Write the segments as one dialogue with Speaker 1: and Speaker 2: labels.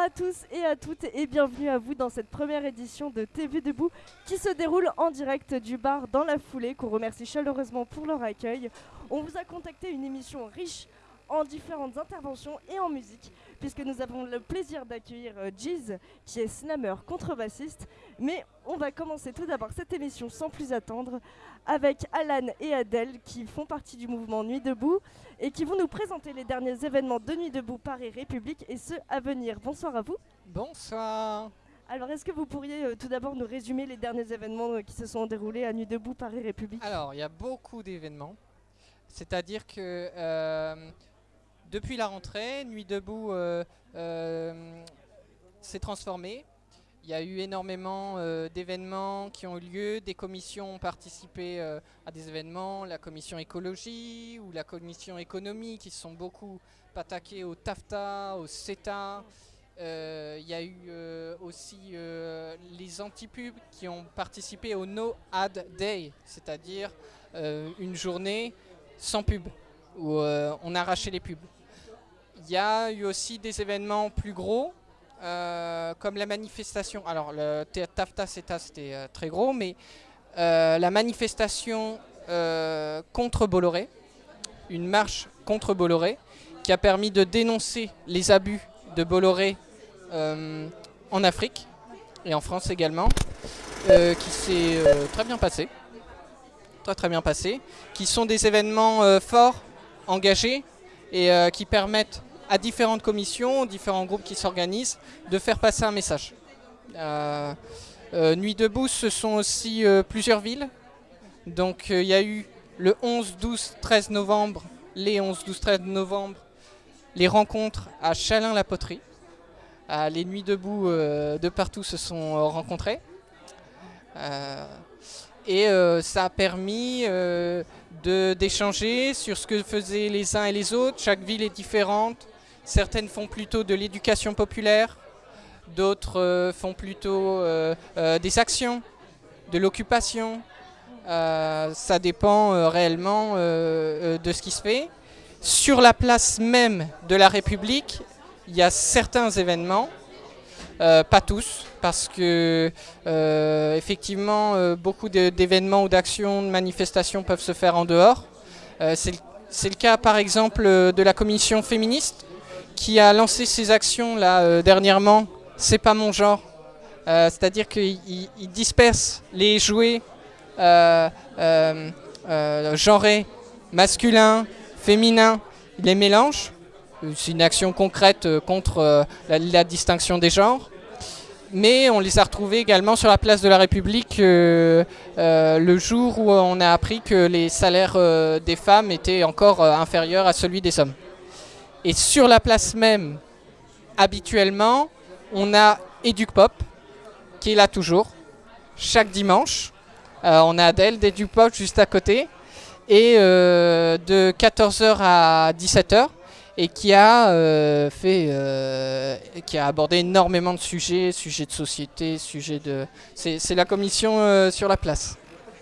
Speaker 1: à tous et à toutes et bienvenue à vous dans cette première édition de TV Debout qui se déroule en direct du bar dans la foulée qu'on remercie chaleureusement pour leur accueil. On vous a contacté une émission riche en différentes interventions et en musique puisque nous avons le plaisir d'accueillir euh, Giz qui est slammer contrebassiste mais on va commencer tout d'abord cette émission sans plus attendre avec Alan et Adèle qui font partie du mouvement Nuit Debout et qui vont nous présenter les derniers événements de Nuit Debout Paris République et ceux à venir. Bonsoir à vous.
Speaker 2: Bonsoir.
Speaker 1: Alors, est-ce que vous pourriez euh, tout d'abord nous résumer les derniers événements euh, qui se sont déroulés à Nuit Debout Paris République?
Speaker 2: Alors, il y a beaucoup d'événements. C'est-à-dire que euh, depuis la rentrée, Nuit Debout euh, euh, s'est transformé. Il y a eu énormément euh, d'événements qui ont eu lieu, des commissions ont participé à des événements, la commission écologie ou la commission économie qui se sont beaucoup attaqués au TAFTA, au CETA. Il y a eu aussi les anti-pubs qui ont participé au No Ad Day, c'est-à-dire une journée sans pub, où on arrachait les pubs. Il y a eu aussi des événements plus gros, euh, comme la manifestation. Alors, le TAFTA, CETA, c'était euh, très gros, mais euh, la manifestation contre Bolloré, une marche contre Bolloré, qui a permis de dénoncer les abus de Bolloré en Afrique et en France également, qui s'est très bien passé. Très très bien passé. Qui sont des événements forts, engagés, et qui permettent à différentes commissions, différents groupes qui s'organisent, de faire passer un message. Euh, euh, Nuit debout, ce sont aussi euh, plusieurs villes. Donc il y a eu le 11, 12, 13 novembre, les 11, 12, 13 novembre, les rencontres à Chalin-la-Poterie. Les Nuits debout de partout se sont rencontrés. Euh, et ça a permis d'échanger sur ce que faisaient les uns et les autres. Chaque ville est différente. Certaines font plutôt de l'éducation populaire, d'autres euh, font plutôt euh, euh, des actions, de l'occupation. Ça dépend réellement de ce qui se fait. Sur la place même de la République, il y a certains événements, pas tous, parce que effectivement beaucoup d'événements ou d'actions, de manifestations peuvent se faire en dehors. C'est le- cas par exemple de la commission féministe qui a lancé ses actions là euh, dernièrement. C'est pas mon genre. Euh, C'est-à-dire qu'il il- il disperse les jouets euh, genrés, masculins, féminins, les mélange. C'est une action concrète contre la, distinction des genres. Mais on les a retrouvés également sur la place de la République le jour où on a appris que les salaires des femmes étaient encore inférieurs à celui des hommes. Et sur la place même, habituellement, on a Educpop, qui est là toujours, chaque dimanche. Euh, on a Adèle d'Educpop juste à côté, et euh, de 14h à 17h, et qui a, euh, fait, qui a abordé énormément de sujets, sujets de société, sujets de... C'est la commission sur la place,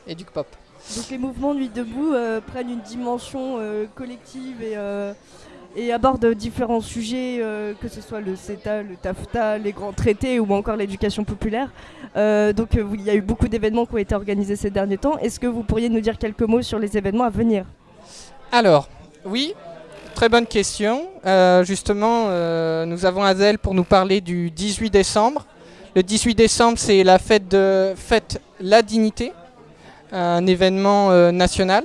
Speaker 2: Educpop.
Speaker 1: Donc les mouvements Nuit Debout prennent une dimension collective et, et abordent différents sujets, euh, que ce soit le CETA, le TAFTA, les grands traités ou encore l'éducation populaire. Euh, donc euh, il y a eu beaucoup d'événements qui ont été organisés ces derniers temps. Est-ce que vous pourriez nous dire quelques mots sur les événements à venir?
Speaker 2: Alors, oui, très bonne question. Justement, nous avons Azel pour nous parler du 18 décembre. Le 18 décembre, c'est la fête de fête La Dignité, un événement national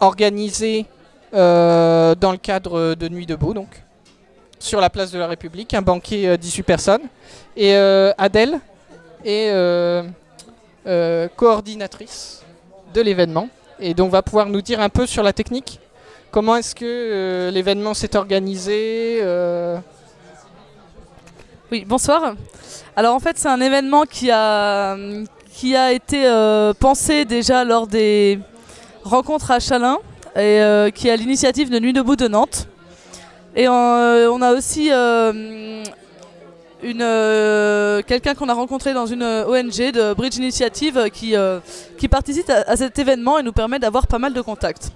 Speaker 2: organisé euh, dans le cadre de Nuit debout, donc sur la place de la République, un banquet euh, 18 personnes. Et euh, Adèle est euh, coordinatrice de l'événement et donc va pouvoir nous dire un peu sur la technique. Comment est-ce que l'événement s'est organisé
Speaker 3: Oui, bonsoir. Alors en fait, c'est un événement qui a, qui a été pensé déjà lors des rencontres à Chalin et euh, qui est à l'initiative de Nuit debout de Nantes. Et euh, on a aussi euh, euh, quelqu'un qu'on a rencontré dans une ONG de Bridge Initiative qui, qui participe à, cet événement et nous permet d'avoir pas mal de contacts.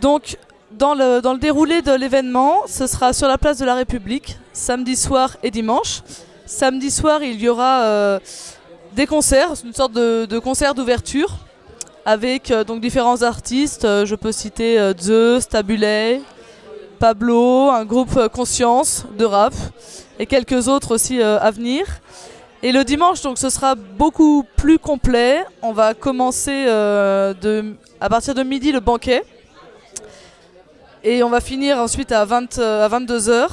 Speaker 3: Donc dans le, dans le déroulé de l'événement, ce sera sur la place de la République, samedi soir et dimanche. Samedi soir, il y aura des concerts, une sorte de concert d'ouverture avec euh, donc différents artistes. Euh, je peux citer euh, Zeus, Tabulet, Pablo, un groupe Conscience de rap et quelques autres aussi à venir. Et le dimanche, donc, ce sera beaucoup plus complet. On va commencer à partir de midi le banquet. Et on va finir ensuite à, 20, euh, à 22h,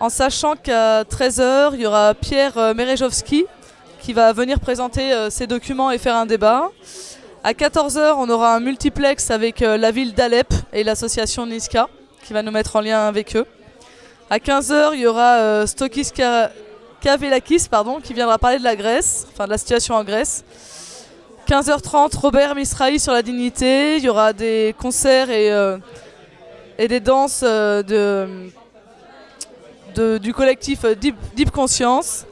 Speaker 3: en sachant qu'à 13h, il y aura Pierre Merejowski qui va venir présenter ses documents et faire un débat. À 14h, on aura un multiplex avec euh, la ville d'Alep et l'association Niska qui va nous mettre en lien avec eux. À 15h, il y aura euh, Stokis Ka- Kavelakis pardon, qui viendra parler de la Grèce, enfin de la situation en Grèce. 15h30, Robert Misrahi sur la dignité. Il y aura des concerts et, euh, et des danses de, du collectif Deep, Deep Conscience.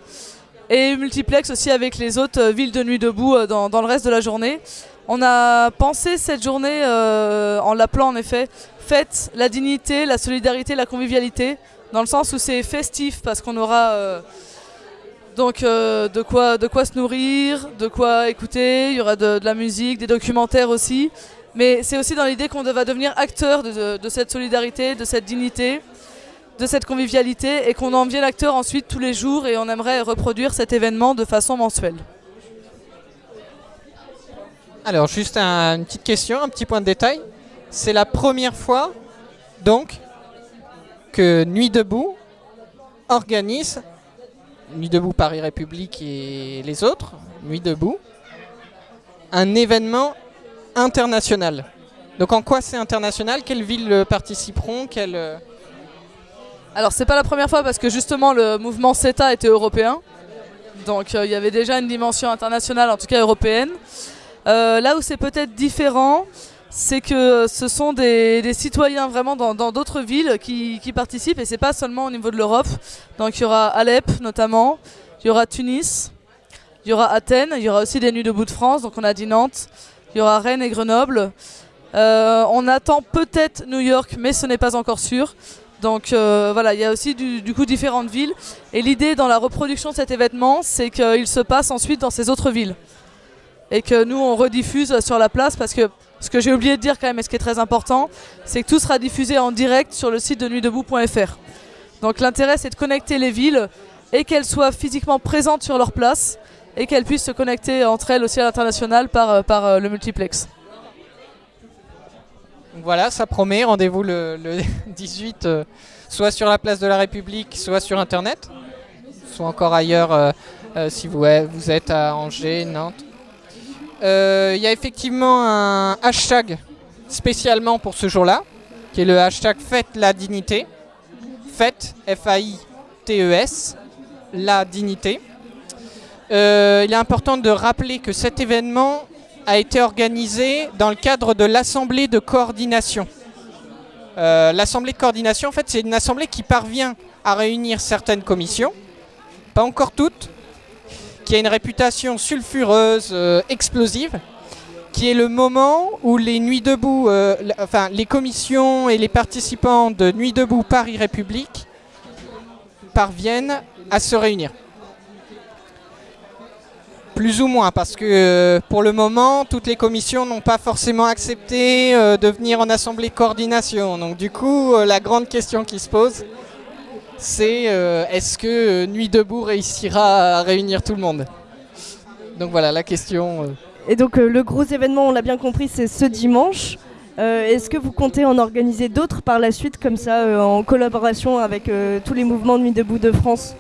Speaker 3: Et multiplex aussi avec les autres villes de Nuit Debout dans, dans le reste de la journée. On a pensé cette journée euh, en l'appelant en effet Fête la dignité, la solidarité, la convivialité, dans le sens où c'est festif parce qu'on aura euh, donc euh, de, quoi, se nourrir, de quoi écouter, il y aura de, la musique, des documentaires aussi. Mais c'est aussi dans l'idée qu'on va devenir acteur de, de- de cette solidarité, de cette dignité, de cette convivialité et qu'on en vienne acteur ensuite tous les jours et on aimerait reproduire cet événement de façon mensuelle.
Speaker 2: Alors, juste un- une petite question, un petit point de détail. C'est la première fois, donc, que Nuit Debout organise, Nuit Debout Paris République et les autres, Nuit Debout, un événement international. Donc, en quoi c'est international? Quelles villes euh, participeront? Quelles, euh,
Speaker 3: Alors c'est pas la première fois parce que justement le mouvement CETA était européen. Donc euh, il y avait déjà une dimension internationale, en tout cas européenne. Euh, là où c'est peut-être différent, c'est que ce sont des, citoyens vraiment dans d'autres villes qui, participent et c'est pas seulement au niveau de l'Europe. Donc il y aura Alep notamment, il y aura Tunis, il y aura Athènes, il y aura aussi des Nuits debout de France, donc on a dit Nantes, il y aura Rennes et Grenoble. Euh, on attend peut-être New York, mais ce n'est pas encore sûr. Donc euh, voilà, il y a aussi du coup différentes villes. Et l'idée dans la reproduction de cet événement, c'est qu'il se passe ensuite dans ces autres villes. Et que nous, on rediffuse sur la place parce que ce que j'ai oublié de dire quand même, et ce qui est très important, c'est que tout sera diffusé en direct sur le site de nuitdebout.fr. Donc l'intérêt, c'est de connecter les villes et qu'elles soient physiquement présentes sur leur place et qu'elles puissent se connecter entre elles aussi à l'international par, euh, euh, le multiplex.
Speaker 2: Voilà, ça promet. Rendez-vous le, le 18, euh, soit sur la place de la République, soit sur Internet, soit encore ailleurs si vous êtes à Angers, Nantes. Euh, Il y a effectivement un hashtag spécialement pour ce jour-là, qui est le hashtag Fête la dignité. F-A-I-T-E-S, E la dignité. Euh, il est important de rappeler que cet événement a été organisé dans le cadre de l'Assemblée de coordination. Euh, L'Assemblée de coordination, en fait, c'est une assemblée qui parvient à réunir certaines commissions, pas encore toutes, qui a une réputation sulfureuse, euh, explosive, qui est le moment où les Nuits debout, euh, les commissions et les participants de Nuits debout Paris République parviennent à se réunir. Plus ou moins, parce que euh, pour le moment, toutes les commissions n'ont pas forcément accepté de venir en assemblée coordination. Donc du coup, la grande question qui se pose, c'est euh, est-ce que euh, Nuit debout réussira à réunir tout le monde? Donc voilà la question. euh.
Speaker 1: Et donc euh, le gros événement, on l'a bien compris, c'est ce dimanche. Euh, Est-ce que vous comptez en organiser d'autres par la suite, comme ça, euh, en collaboration avec euh, tous les mouvements de Nuit debout de France?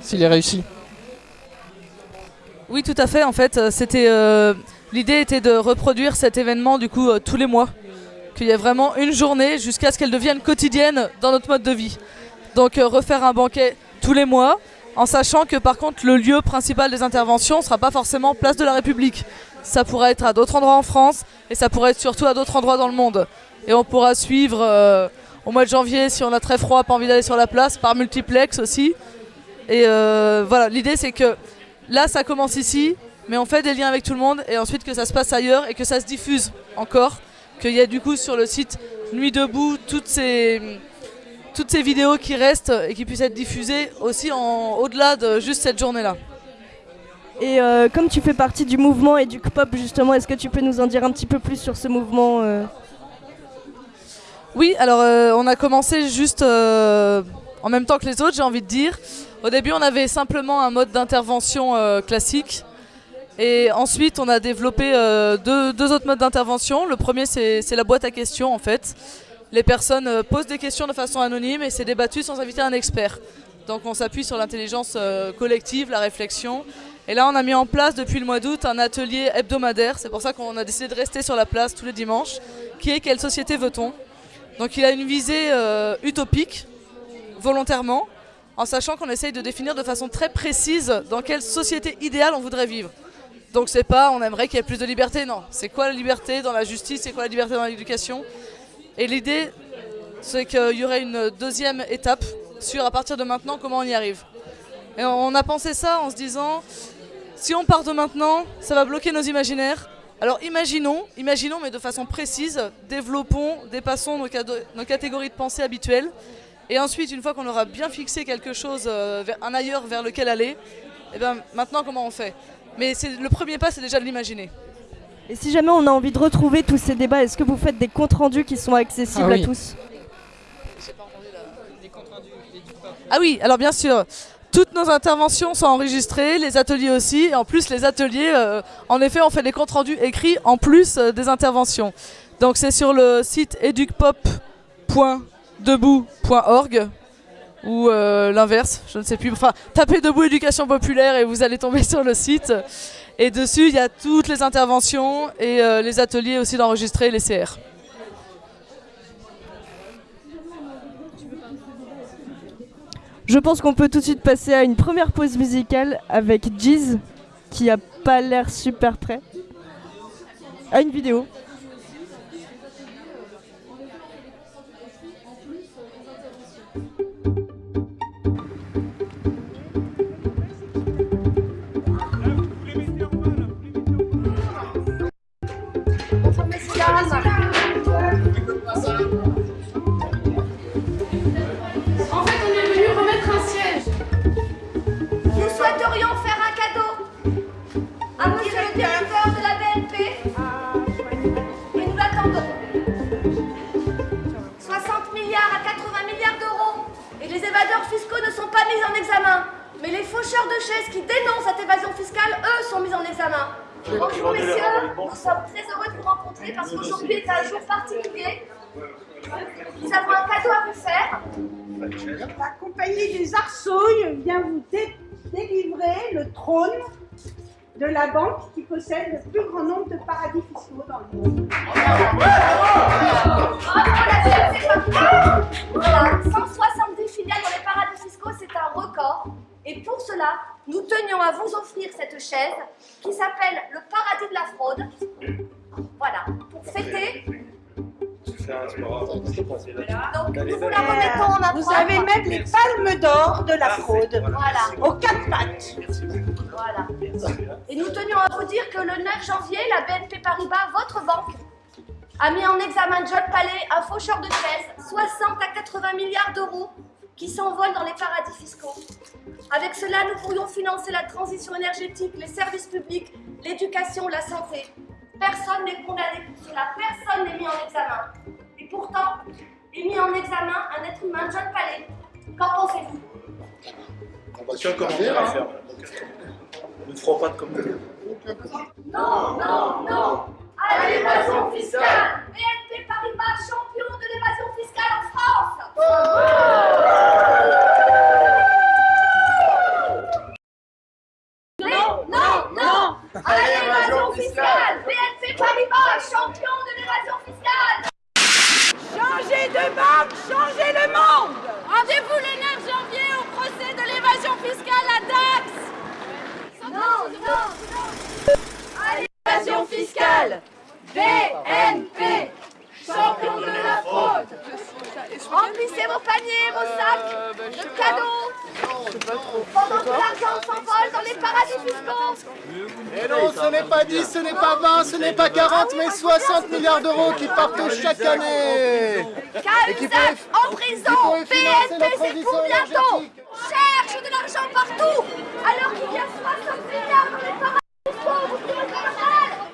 Speaker 2: S'il est réussi.
Speaker 3: Oui, tout à fait. En fait, c'était euh, l'idée était de reproduire cet événement du coup euh, tous les mois, qu'il y ait vraiment une journée jusqu'à ce qu'elle devienne quotidienne dans notre mode de vie. Donc euh, refaire un banquet tous les mois, en sachant que par contre le lieu principal des interventions sera pas forcément place de la République. Ça pourrait être à d'autres endroits en France et ça pourrait être surtout à d'autres endroits dans le monde. Et on pourra suivre euh, au mois de janvier si on a très froid, pas envie d'aller sur la place, par multiplex aussi. Et euh, voilà, l'idée c'est que là ça commence ici, mais on fait des liens avec tout le monde et ensuite que ça se passe ailleurs et que ça se diffuse encore, qu'il y ait du coup sur le site Nuit debout, toutes ces, toutes ces vidéos qui restent et qui puissent être diffusées aussi en, au-delà de juste cette journée-là.
Speaker 1: Et euh, comme tu fais partie du mouvement et du Pop justement, est-ce que tu peux nous en dire un petit peu plus sur ce mouvement euh
Speaker 3: Oui, alors euh, on a commencé juste en même temps que les autres, j'ai envie de dire. Au début, on avait simplement un mode d'intervention classique. Et ensuite, on a développé euh, deux, autres modes d'intervention. Le premier, c'est la boîte à questions, en fait. Les personnes euh, posent des questions de façon anonyme et c'est débattu sans inviter un expert. Donc on s'appuie sur l'intelligence euh, collective, la réflexion. Et là, on a mis en place depuis le mois d'août un atelier hebdomadaire. C'est pour ça qu'on a décidé de rester sur la place tous les dimanches, qui est Quelle société veut-on? Donc il a une visée utopique, volontairement, en sachant qu'on essaye de définir de façon très précise dans quelle société idéale on voudrait vivre. Donc c'est pas on aimerait qu'il y ait plus de liberté, non. C'est quoi la liberté dans la justice, c'est quoi la liberté dans l'éducation? Et l'idée, c'est qu'il y aurait une deuxième étape sur à partir de maintenant comment on y arrive. Et on a pensé ça en se disant, si on part de maintenant, ça va bloquer nos imaginaires. Alors imaginons, imaginons mais de façon précise, développons, dépassons nos, catégories de pensée habituelles. Et ensuite, une fois qu'on aura bien fixé quelque chose, euh, un ailleurs vers lequel aller, et bien maintenant comment on fait? Mais c'est le premier pas, c'est déjà de l'imaginer.
Speaker 1: Et si jamais on a envie de retrouver tous ces débats, est-ce que vous faites des comptes rendus qui sont accessibles
Speaker 2: Ah oui.
Speaker 1: à tous?
Speaker 3: Ah oui, alors bien sûr, toutes nos interventions sont enregistrées, les ateliers aussi. Et en plus, les ateliers, euh, en effet, on fait des comptes rendus écrits en plus euh, des interventions. Donc c'est sur le site educpop.debout.org ou euh, l'inverse, je ne sais plus. Enfin, tapez Debout Éducation Populaire et vous allez tomber sur le site. Et dessus, il y a toutes les interventions et euh, les ateliers aussi d'enregistrer les CR.
Speaker 1: Je pense qu'on peut tout de suite passer à une première pause musicale avec Jeez, qui a pas l'air super prêt. À une vidéo.
Speaker 4: Possède le plus grand nombre de paradis fiscaux dans le monde.
Speaker 5: Bravo, la BNP Paribas. Voilà, 170 filiales dans les paradis fiscaux, c'est un record. Et pour cela, nous tenions à vous offrir cette chaise qui s'appelle le paradis de la fraude. Voilà, pour fêter. Donc, nous vous la remettons en
Speaker 4: Vous
Speaker 5: propre.
Speaker 4: avez même les palmes d'or de la fraude
Speaker 5: Voilà,
Speaker 4: aux quatre pattes.
Speaker 5: Vous dire que le 9 janvier, la BNP Paribas, votre banque, a mis en examen John Palais, un faucheur de chaises, 60 à 80 milliards d'euros qui s'envolent dans les paradis fiscaux. Avec cela, nous pourrions financer la transition énergétique, les services publics, l'éducation, la santé. Personne n'est condamné pour cela, personne n'est mis en examen. Et pourtant, est mis en examen un être humain, John Palais. Qu'en pensez-vous?
Speaker 6: À faire. Nous ne ferons pas de commentaire.
Speaker 5: Non, non, non. À l'évasion fiscale. BNP Paribas, champion de l'évasion fiscale en France. Non, non, non. À l'évasion fiscale. BNP Paribas, champion de l'évasion fiscale.
Speaker 4: Changez de banque, changez le monde.
Speaker 7: Rendez-vous le 9 janvier au procès de l'évasion fiscale à Dax.
Speaker 5: Non, non, non À l'évasion fiscale BNP Champion de la fraude. Remplissez vos paniers, vos sacs de cadeaux. Pendant que l'argent s'envole dans les paradis fiscaux
Speaker 8: Et non, ce n'est pas 10, ce n'est pas 20, ce n'est pas 40, mais 60 milliards d'euros qui partent chaque année.
Speaker 5: KUSF en prison. BNP c'est pour bientôt. Cherche de l'argent partout. Alors qu'il y a 60 milliards dans les paradis fiscaux, vous trouvez ça normal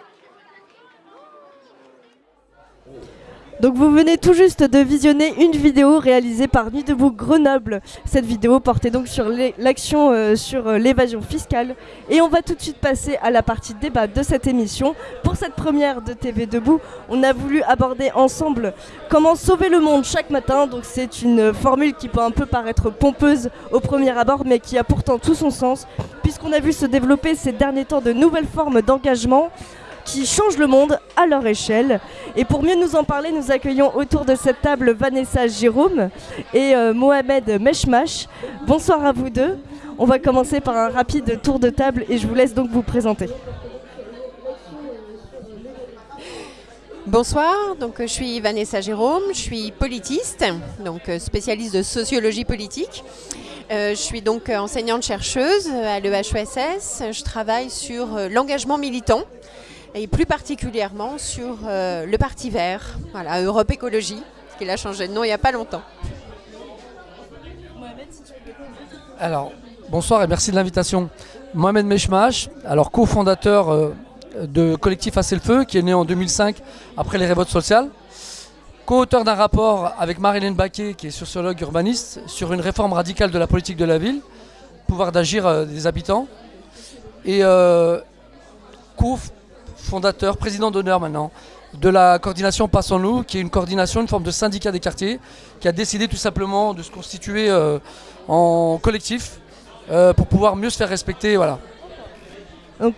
Speaker 1: Donc vous venez tout juste de visionner une vidéo réalisée par Nuit debout Grenoble. Cette vidéo portait donc sur l'action euh, sur euh, l'évasion fiscale. Et on va tout de suite passer à la partie débat de cette émission. Pour cette première de TV Debout, on a voulu aborder ensemble comment sauver le monde chaque matin. Donc c'est une formule qui peut un peu paraître pompeuse au premier abord, mais qui a pourtant tout son sens, puisqu'on a vu se développer ces derniers temps de nouvelles formes d'engagement qui changent le monde à leur échelle. Et pour mieux nous en parler, nous accueillons autour de cette table Vanessa Jérôme et euh, Mohamed Meshmash. Bonsoir à vous deux. On va commencer par un rapide tour de table et je vous laisse donc vous présenter.
Speaker 9: Bonsoir, donc je suis Vanessa Jérôme, je suis politiste, donc euh, spécialiste de sociologie politique. Euh, je suis donc enseignante chercheuse à l'EHESS. Je travaille sur l'engagement militant et plus particulièrement sur euh, le Parti vert, voilà, Europe Écologie, qui a changé de nom il n'y a pas longtemps.
Speaker 10: Alors, bonsoir et merci de l'invitation. Mohamed Meshmash, alors cofondateur euh, de collectif Assez le Feu, qui est né en 2005 après les révoltes sociales. Co-auteur d'un rapport avec Marilyn Baquet, qui est sociologue urbaniste, sur une réforme radicale de la politique de la ville, pouvoir d'agir euh, des habitants. Et co-fondateur, président d'honneur maintenant, de la coordination Passons-nous, qui est une coordination, une forme de syndicat des quartiers, qui a décidé tout simplement de se constituer euh, en collectif euh, pour pouvoir mieux se faire respecter. Voilà.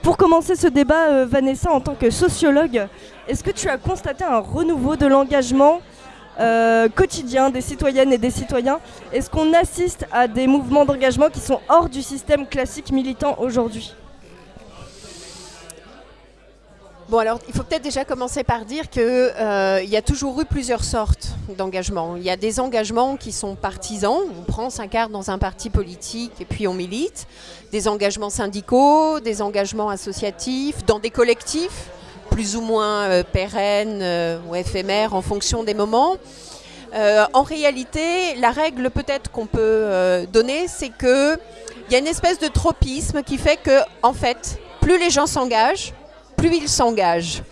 Speaker 1: Pour commencer ce débat, euh, Vanessa, en tant que sociologue, est-ce que tu as constaté un renouveau de l'engagement quotidien des citoyennes et des citoyens? Est-ce qu'on assiste à des mouvements d'engagement qui sont hors du système classique militant aujourd'hui?
Speaker 9: Bon alors il faut peut-être déjà commencer par dire qu'il y a toujours eu plusieurs sortes d'engagements. Il y a des engagements qui sont partisans, on prend sa carte dans un parti politique et puis on milite, des engagements syndicaux, des engagements associatifs, dans des collectifs plus ou moins euh, pérennes euh, ou éphémères en fonction des moments. Euh, en réalité, la règle peut-être qu'on peut euh, donner, c'est que il y a une espèce de tropisme qui fait que, en fait, plus les gens s'engagent, plus ils s'engagent.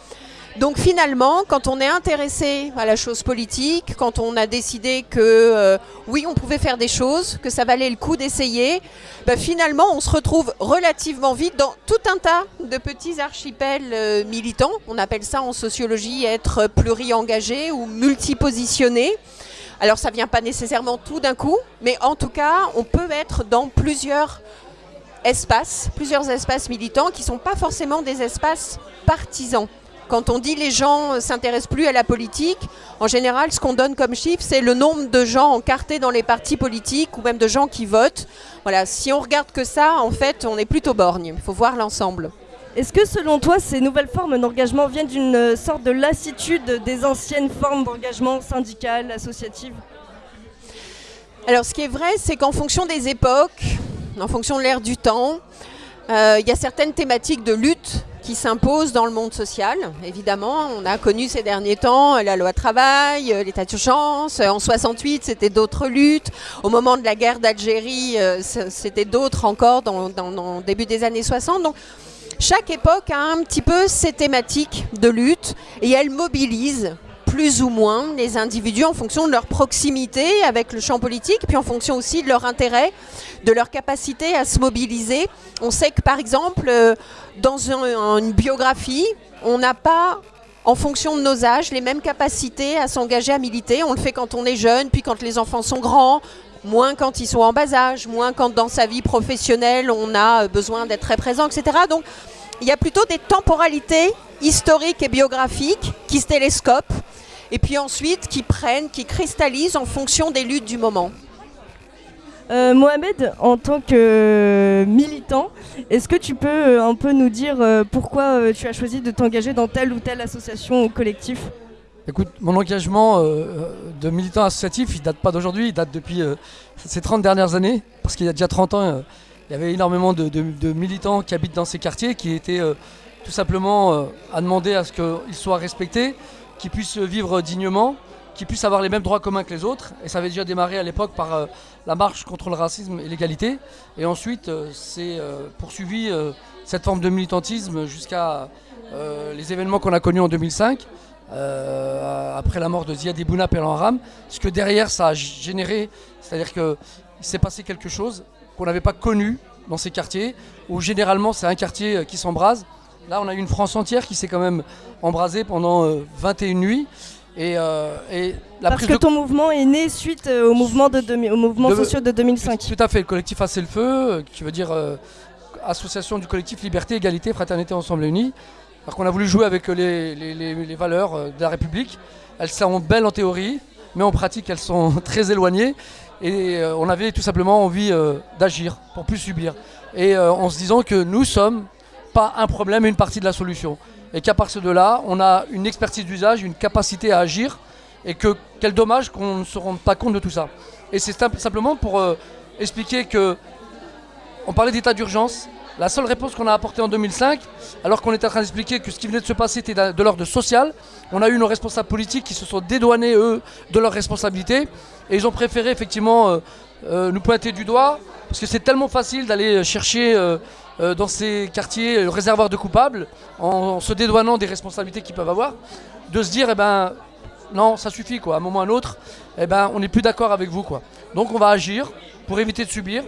Speaker 9: Donc finalement, quand on est intéressé à la chose politique, quand on a décidé que euh, oui, on pouvait faire des choses, que ça valait le coup d'essayer, bah, finalement, on se retrouve relativement vite dans tout un tas de petits archipels euh, militants. On appelle ça en sociologie être pluri-engagé ou multipositionné. Alors ça vient pas nécessairement tout d'un coup, mais en tout cas, on peut être dans plusieurs espaces, plusieurs espaces militants qui ne sont pas forcément des espaces partisans. Quand on dit les gens ne s'intéressent plus à la politique, en général, ce qu'on donne comme chiffre, c'est le nombre de gens encartés dans les partis politiques ou même de gens qui votent. Voilà, si on regarde que ça, en fait, on est plutôt borgne. Il faut voir l'ensemble.
Speaker 1: Est-ce que selon toi, ces nouvelles formes d'engagement viennent d'une euh, sorte de lassitude des anciennes formes d'engagement syndical, associatif?
Speaker 9: Alors, ce qui est vrai, c'est qu'en fonction des époques, en fonction de l'ère du temps, euh, il y a certaines thématiques de lutte qui s'imposent dans le monde social. Évidemment, on a connu ces derniers temps la loi travail, euh, l'état d'urgence. En 68, c'était d'autres luttes. Au moment de la guerre d'Algérie, euh, c'était d'autres encore dans, début des années 60. Donc, chaque époque a un petit peu ses thématiques de lutte et elle mobilise plus ou moins les individus en fonction de leur proximité avec le champ politique, puis en fonction aussi de leur intérêt, de leur capacité à se mobiliser. On sait que par exemple, euh, dans un- une biographie, on n'a pas, en fonction de nos âges, les mêmes capacités à s'engager à militer. On le fait quand on est jeune, puis quand les enfants sont grands, moins quand ils sont en bas âge, moins quand dans sa vie professionnelle on a besoin d'être très présent, etc. Donc il y a plutôt des temporalités historiques et biographiques qui se télescopent et puis ensuite qui prennent, qui cristallisent en fonction des luttes du moment.
Speaker 1: Euh, Mohamed, en tant que euh, militant, est-ce que tu peux euh, un peu nous dire pourquoi tu as choisi de t'engager dans telle ou telle association ou collectif?
Speaker 10: Écoute, mon engagement euh, de militant associatif, il date pas d'aujourd'hui, il date depuis euh, ces 30 dernières années. Parce qu'il y a déjà 30 ans, euh, il y avait énormément de, de- de militants qui habitent dans ces quartiers qui étaient euh, tout simplement euh, à demander à ce qu'ils soient respectés, qu'ils puissent vivre dignement, qu'ils puissent avoir les mêmes droits communs que les autres. Et ça avait déjà démarré à l'époque par euh, la marche contre le racisme et l'égalité. Et ensuite, euh, c'est euh, poursuivi cette forme de militantisme jusqu'à les événements qu'on a connus en 2005 euh, après la mort de Ziad Ibouna Pelanram, ce que derrière ça a généré, c'est-à-dire qu'il s'est passé quelque chose qu'on n'avait pas connu dans ces quartiers, où généralement c'est un quartier qui s'embrase. Là, on a eu une France entière qui s'est quand même embrasée pendant euh, 21 nuits. Et, euh, et la
Speaker 1: Parce
Speaker 10: prise
Speaker 1: que
Speaker 10: de
Speaker 1: ton mouvement est né suite euh, au mouvement, de au mouvement
Speaker 10: De-
Speaker 1: social de 2005.
Speaker 10: tout à fait, le collectif Assez le Feu, euh, qui veut dire euh, association du collectif Liberté, Égalité, Fraternité, Ensemble et Unis. Alors qu'on a voulu jouer avec euh, les, les- les- les valeurs euh, de la République. Elles sont belles en théorie, mais en pratique elles sont très éloignées. Et euh, on avait tout simplement envie euh, d'agir pour plus subir. Et euh, en se disant que nous sommes pas un problème, une partie de la solution. Et qu'à partir de là, on a une expertise d'usage, une capacité à agir. Et que quel dommage qu'on ne se rende pas compte de tout ça. Et c'est simple- simplement pour euh, expliquer que on parlait d'état d'urgence. La seule réponse qu'on a apportée en 2005, alors qu'on était en train d'expliquer que ce qui venait de se passer était de l'ordre social, on a eu nos responsables politiques qui se sont dédouanés, eux, de leurs responsabilités. Et ils ont préféré effectivement euh, euh, nous pointer du doigt, parce que c'est tellement facile d'aller chercher euh, euh, dans ces quartiers le réservoir de coupables, en, se dédouanant des responsabilités qu'ils peuvent avoir, de se dire, eh ben, non, ça suffit, quoi. À un moment ou à un autre, eh ben, on n'est plus d'accord avec vous, quoi. Donc on va agir pour éviter de subir.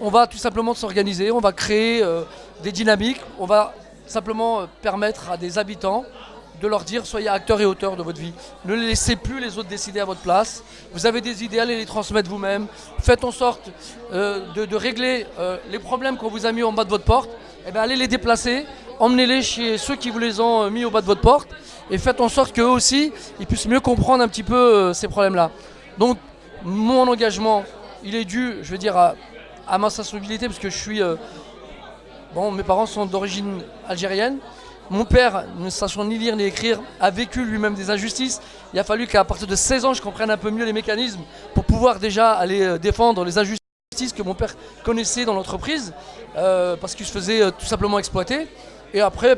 Speaker 10: On va tout simplement s'organiser, on va créer euh, des dynamiques, on va simplement euh, permettre à des habitants de leur dire soyez acteurs et auteurs de votre vie. Ne laissez plus les autres décider à votre place. Vous avez des idées, allez les transmettre vous-même. Faites en sorte euh, de, régler euh, les problèmes qu'on vous a mis en bas de votre porte. Eh bien, allez les déplacer, emmenez-les chez ceux qui vous les ont euh, mis au bas de votre porte et faites en sorte qu'eux aussi, ils puissent mieux comprendre un petit peu ces problèmes-là. Donc, mon engagement, il est dû, je veux dire, à, à ma sensibilité, parce que je suis... bon, mes parents sont d'origine algérienne. Mon père, ne sachant ni lire ni écrire, a vécu lui-même des injustices. Il a fallu qu'à partir de 16 ans, je comprenne un peu mieux les mécanismes pour pouvoir déjà aller euh, défendre les injustices que mon père connaissait dans l'entreprise, euh, parce qu'il se faisait euh, tout simplement exploiter. Et après,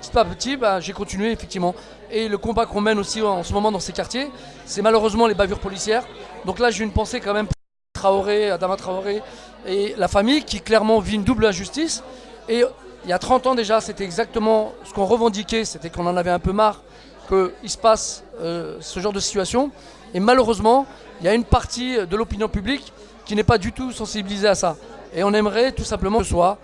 Speaker 10: petit à petit, bah, j'ai continué effectivement. Et le combat qu'on mène aussi en ce moment dans ces quartiers, c'est malheureusement les bavures policières. Donc là, j'ai une pensée quand même pour Traoré, Adama Traoré et la famille qui clairement vit une double injustice. Et il y a 30 ans déjà, c'était exactement ce qu'on revendiquait, c'était qu'on en avait un peu marre qu'il se passe euh, ce genre de situation. Et malheureusement, il y a une partie de l'opinion publique qui n'est pas du tout sensibilisée à ça. Et on aimerait tout simplement que ce soit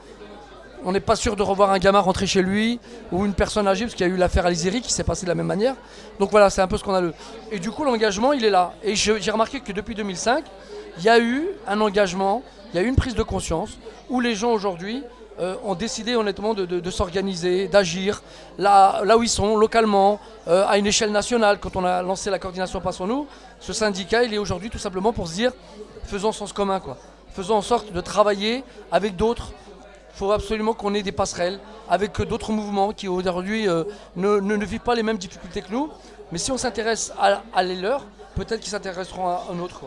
Speaker 10: on n'est pas sûr de revoir un gamin rentrer chez lui ou une personne âgée, parce qu'il y a eu l'affaire Alizéry qui s'est passée de la même manière. Donc voilà, c'est un peu ce qu'on a le. Et du coup, l'engagement, il est là. Et j'ai remarqué que depuis 2005, il y a eu un engagement, il y a eu une prise de conscience où les gens aujourd'hui euh, ont décidé honnêtement de, s'organiser, d'agir là, où ils sont, localement, euh, à une échelle nationale. Quand on a lancé la coordination Passons-nous, ce syndicat, il est aujourd'hui tout simplement pour se dire faisons sens commun, quoi. Faisons en sorte de travailler avec d'autres il faut absolument qu'on ait des passerelles avec d'autres mouvements qui aujourd'hui euh, ne, ne- ne vivent pas les mêmes difficultés que nous. Mais si on s'intéresse à, les leurs, peut-être qu'ils s'intéresseront à un autre.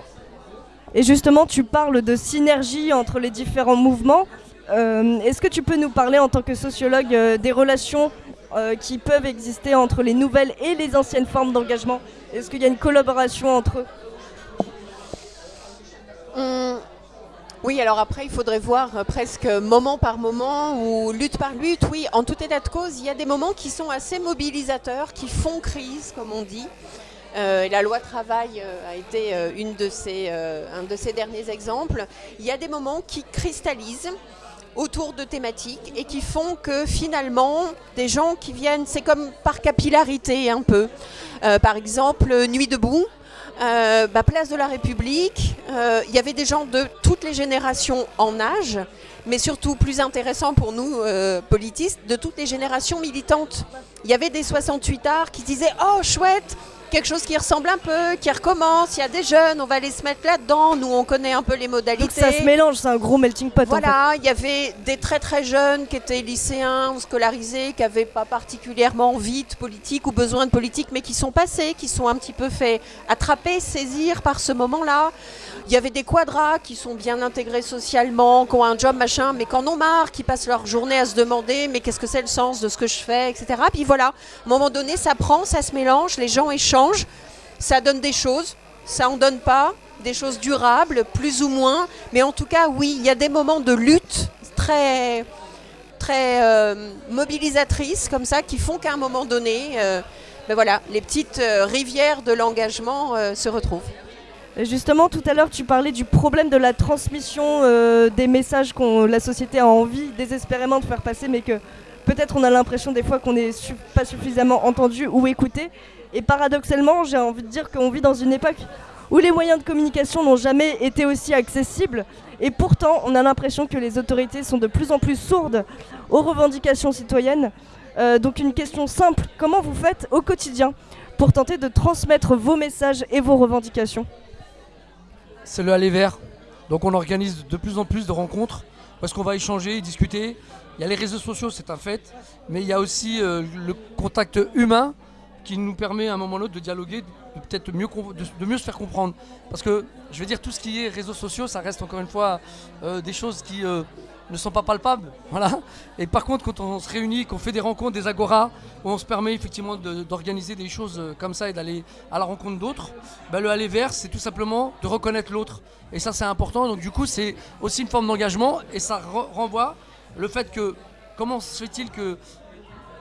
Speaker 1: Et justement, tu parles de synergie entre les différents mouvements. Euh, Est-ce que tu peux nous parler en tant que sociologue euh, des relations euh, qui peuvent exister entre les nouvelles et les anciennes formes d'engagement? Est-ce qu'il y a une collaboration entre eux?
Speaker 9: Hum, Oui, alors après, il faudrait voir presque moment par moment ou lutte par lutte. Oui, en tout état de cause, il y a des moments qui sont assez mobilisateurs, qui font crise, comme on dit. La loi travail a été un de ces derniers exemples. Il y a des moments qui cristallisent autour de thématiques et qui font que finalement, des gens qui viennent, c'est comme par capillarité un peu. Euh, par exemple, Nuit debout, euh, bah, place de la République, euh, il y avait des gens de toutes les générations en âge, mais surtout plus intéressant pour nous politistes, de toutes les générations militantes. Il y avait des 68 arts qui disaient Oh chouette, quelque chose qui ressemble un peu, qui recommence. Il y a des jeunes, on va aller se mettre là-dedans. Nous, on connaît un peu les modalités.
Speaker 1: Donc ça se mélange, c'est un gros melting pot.
Speaker 9: Voilà, il y avait des très très jeunes qui étaient lycéens ou scolarisés, qui n'avaient pas particulièrement envie de politique ou besoin de politique, mais qui sont passés, qui sont un petit peu fait attraper, saisir par ce moment-là. Il y avait des quadras qui sont bien intégrés socialement, qui ont un job machin, mais qui en ont marre, qui passent leur journée à se demander mais qu'est-ce que c'est le sens de ce que je fais, etc. Puis voilà, à un moment donné, ça prend, ça se mélange, les gens échangent, ça donne des choses, ça en donne pas, des choses durables, plus ou moins, mais en tout cas, oui, il y a des moments de lutte très très euh, mobilisatrices comme ça qui font qu'à un moment donné, euh, ben voilà, les petites euh, rivières de l'engagement se retrouvent.
Speaker 1: Justement, tout à l'heure, tu parlais du problème de la transmission euh, des messages que la société a envie désespérément de faire passer, mais que peut-être on a l'impression des fois qu'on n'est pas suffisamment entendu ou écouté. Et paradoxalement, j'ai envie de dire qu'on vit dans une époque où les moyens de communication n'ont jamais été aussi accessibles. Et pourtant, on a l'impression que les autorités sont de plus en plus sourdes aux revendications citoyennes. Euh, donc une question simple, comment vous faites au quotidien pour tenter de transmettre vos messages et vos revendications?
Speaker 10: C'est le aller vers. Donc on organise de plus en plus de rencontres parce qu'on va échanger, discuter. Il y a les réseaux sociaux, c'est un fait, mais il y a aussi euh, le contact humain qui nous permet à un moment ou l'autre de dialoguer, de peut-être mieux, de mieux se faire comprendre. Parce que je veux dire, tout ce qui est réseaux sociaux, ça reste encore une fois euh, des choses qui euh, ne sont pas palpables. Voilà. Et par contre, quand on se réunit, qu'on fait des rencontres, des agoras, où on se permet effectivement d'organiser des choses euh, comme ça et d'aller à la rencontre d'autres, bah, le aller vers, c'est tout simplement de reconnaître l'autre. Et ça, c'est important. Donc, du coup, c'est aussi une forme d'engagement et ça re- renvoie le fait que comment se fait-il que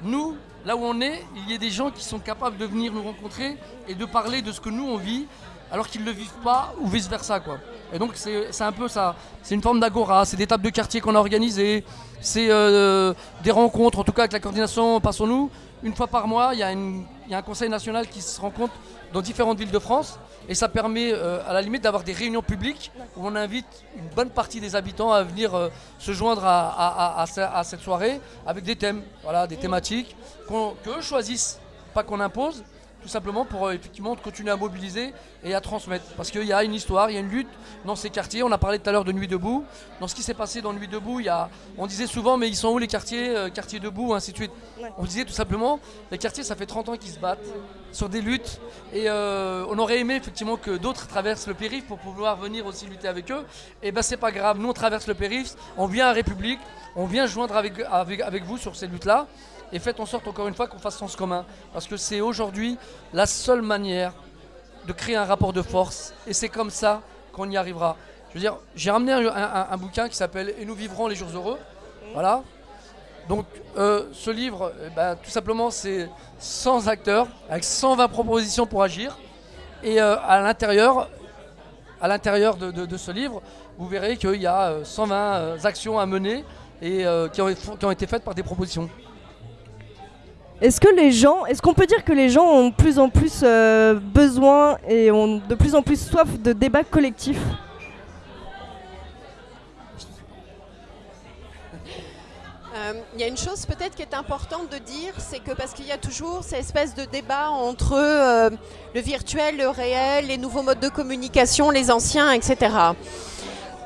Speaker 10: nous, là où on est, il y ait des gens qui sont capables de venir nous rencontrer et de parler de ce que nous on vit alors qu'ils ne le vivent pas ou vice versa quoi. Et donc c'est un peu ça, c'est une forme d'agora, c'est des tables de quartier qu'on a organisées, c'est euh, des rencontres, en tout cas avec la coordination Passons-nous. Une fois par mois, il y, y a un conseil national qui se rencontre dans différentes villes de France et ça permet euh, à la limite d'avoir des réunions publiques où on invite une bonne partie des habitants à venir euh, se joindre à, à- à- à ce- à cette soirée avec des thèmes, voilà, des thématiques qu'eux choisissent, pas qu'on impose, tout simplement pour euh, effectivement continuer à mobiliser et à transmettre. Parce qu'il y a une histoire, il y a une lutte dans ces quartiers. On a parlé tout à l'heure de Nuit debout. Dans ce qui s'est passé dans Nuit debout, il y a, on disait souvent, mais ils sont où les quartiers, euh, quartiers debout, ainsi de suite? On disait tout simplement, les quartiers, ça fait 30 ans qu'ils se battent sur des luttes. Et euh, on aurait aimé effectivement que d'autres traversent le périph' pour pouvoir venir aussi lutter avec eux. Et ben c'est pas grave, nous on traverse le périph', on vient à République, on vient joindre avec, avec, avec vous sur ces luttes-là. Et faites en sorte encore une fois qu'on fasse sens commun. Parce que c'est aujourd'hui la seule manière de créer un rapport de force. Et c'est comme ça qu'on y arrivera. Je veux dire, j'ai ramené un, bouquin qui s'appelle Et nous vivrons les jours heureux. Voilà. Donc euh, ce livre, eh ben, tout simplement, c'est 100 acteurs avec 120 propositions pour agir. Et euh, à l'intérieur, à l'intérieur de, ce livre, vous verrez qu'il y a euh, 120 euh, actions à mener et qui ont été faites par des propositions.
Speaker 1: Est-ce que les gens, est-ce qu'on peut dire que les gens ont de plus en plus euh, besoin et ont de plus en plus soif de débats collectifs?
Speaker 9: Euh, Il y a une chose peut-être qui est importante de dire, c'est que parce qu'il y a toujours ces espèces de débats entre euh, le virtuel, le réel, les nouveaux modes de communication, les anciens, etc.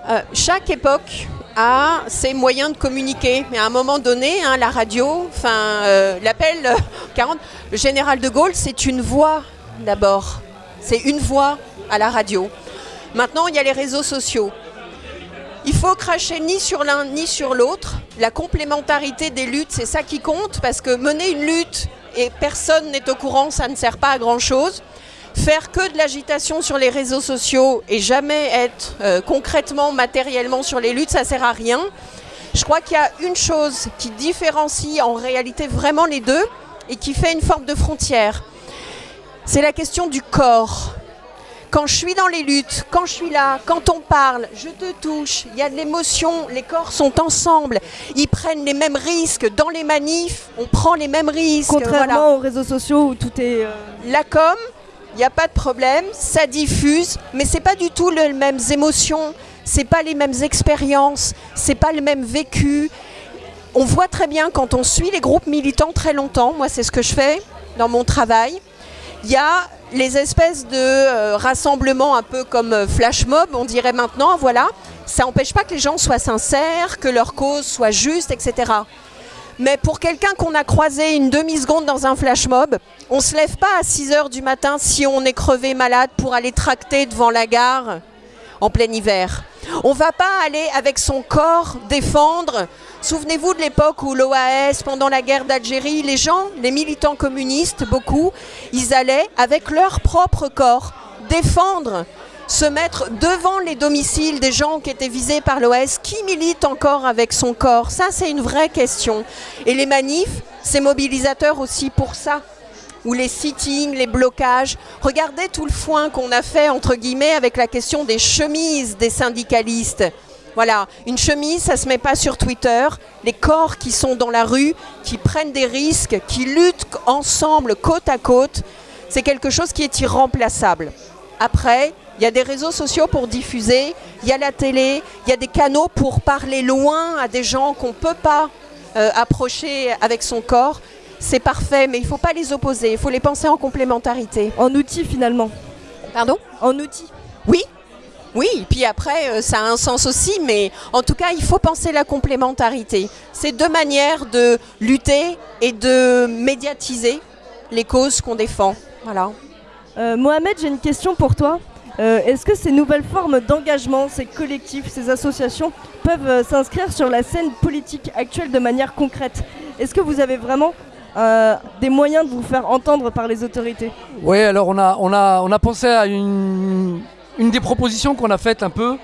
Speaker 9: Euh, chaque époque a ses moyens de communiquer. Mais à un moment donné, hein, la radio, euh, l'appel euh, 40, le général de Gaulle, c'est une voix d'abord. C'est une voix à la radio. Maintenant, il y a les réseaux sociaux. Il faut cracher ni sur l'un ni sur l'autre. La complémentarité des luttes, c'est ça qui compte, parce que mener une lutte et personne n'est au courant, ça ne sert pas à grand-chose. Faire que de l'agitation sur les réseaux sociaux et jamais être euh, concrètement, matériellement sur les luttes, ça sert à rien. Je crois qu'il y a une chose qui différencie en réalité vraiment les deux et qui fait une forme de frontière. C'est la question du corps. Quand je suis dans les luttes, quand je suis là, quand on parle, je te touche, il y a de l'émotion, les corps sont ensemble, ils prennent les mêmes risques. Dans les manifs, on prend les mêmes risques.
Speaker 1: Contrairement
Speaker 9: voilà.
Speaker 1: aux réseaux sociaux où tout est. euh,
Speaker 9: La com, il n'y a pas de problème, ça diffuse, mais c'est pas du tout les mêmes émotions, c'est pas les mêmes expériences, c'est pas le même vécu. On voit très bien quand on suit les groupes militants très longtemps, moi c'est ce que je fais dans mon travail, Il y a les espèces de euh, rassemblements un peu comme euh, flash mob, on dirait maintenant, voilà. Ça n'empêche pas que les gens soient sincères, que leur cause soit juste, etc. Mais pour quelqu'un qu'on a croisé une demi-seconde dans un flash mob, on ne se lève pas à 6 heures du matin si on est crevé malade pour aller tracter devant la gare en plein hiver. On va pas aller avec son corps défendre. Souvenez-vous de l'époque où l'OAS, pendant la guerre d'Algérie, les gens, les militants communistes, beaucoup, ils allaient avec leur propre corps défendre, se mettre devant les domiciles des gens qui étaient visés par l'OAS. Qui milite encore avec son corps Ça, c'est une vraie question. Et les manifs, c'est mobilisateur aussi pour ça ou les sittings, les blocages. Regardez tout le foin qu'on a fait, entre guillemets, avec la question des chemises des syndicalistes. Voilà, une chemise, ça ne se met pas sur Twitter. Les corps qui sont dans la rue, qui prennent des risques, qui luttent ensemble, côte à côte, c'est quelque chose qui est irremplaçable. Après, il y a des réseaux sociaux pour diffuser, il y a la télé, il y a des canaux pour parler loin à des gens qu'on ne peut pas euh, approcher avec son corps c'est parfait, mais il ne faut pas les opposer, il faut les penser en complémentarité.
Speaker 1: En outil finalement.
Speaker 9: Pardon?
Speaker 1: En outil.
Speaker 9: Oui, oui, puis après, euh, ça a un sens aussi, mais en tout cas, il faut penser la complémentarité. C'est deux manières de lutter et de médiatiser les causes qu'on défend. Voilà.
Speaker 1: Euh, Mohamed, j'ai une question pour toi. Euh, est-ce que ces nouvelles formes d'engagement, ces collectifs, ces associations peuvent s'inscrire sur la scène politique actuelle de manière concrète? Est-ce que vous avez vraiment euh, des moyens de vous faire entendre par les autorités?
Speaker 10: Oui, alors on a, pensé à une, des propositions qu'on a faites un peu,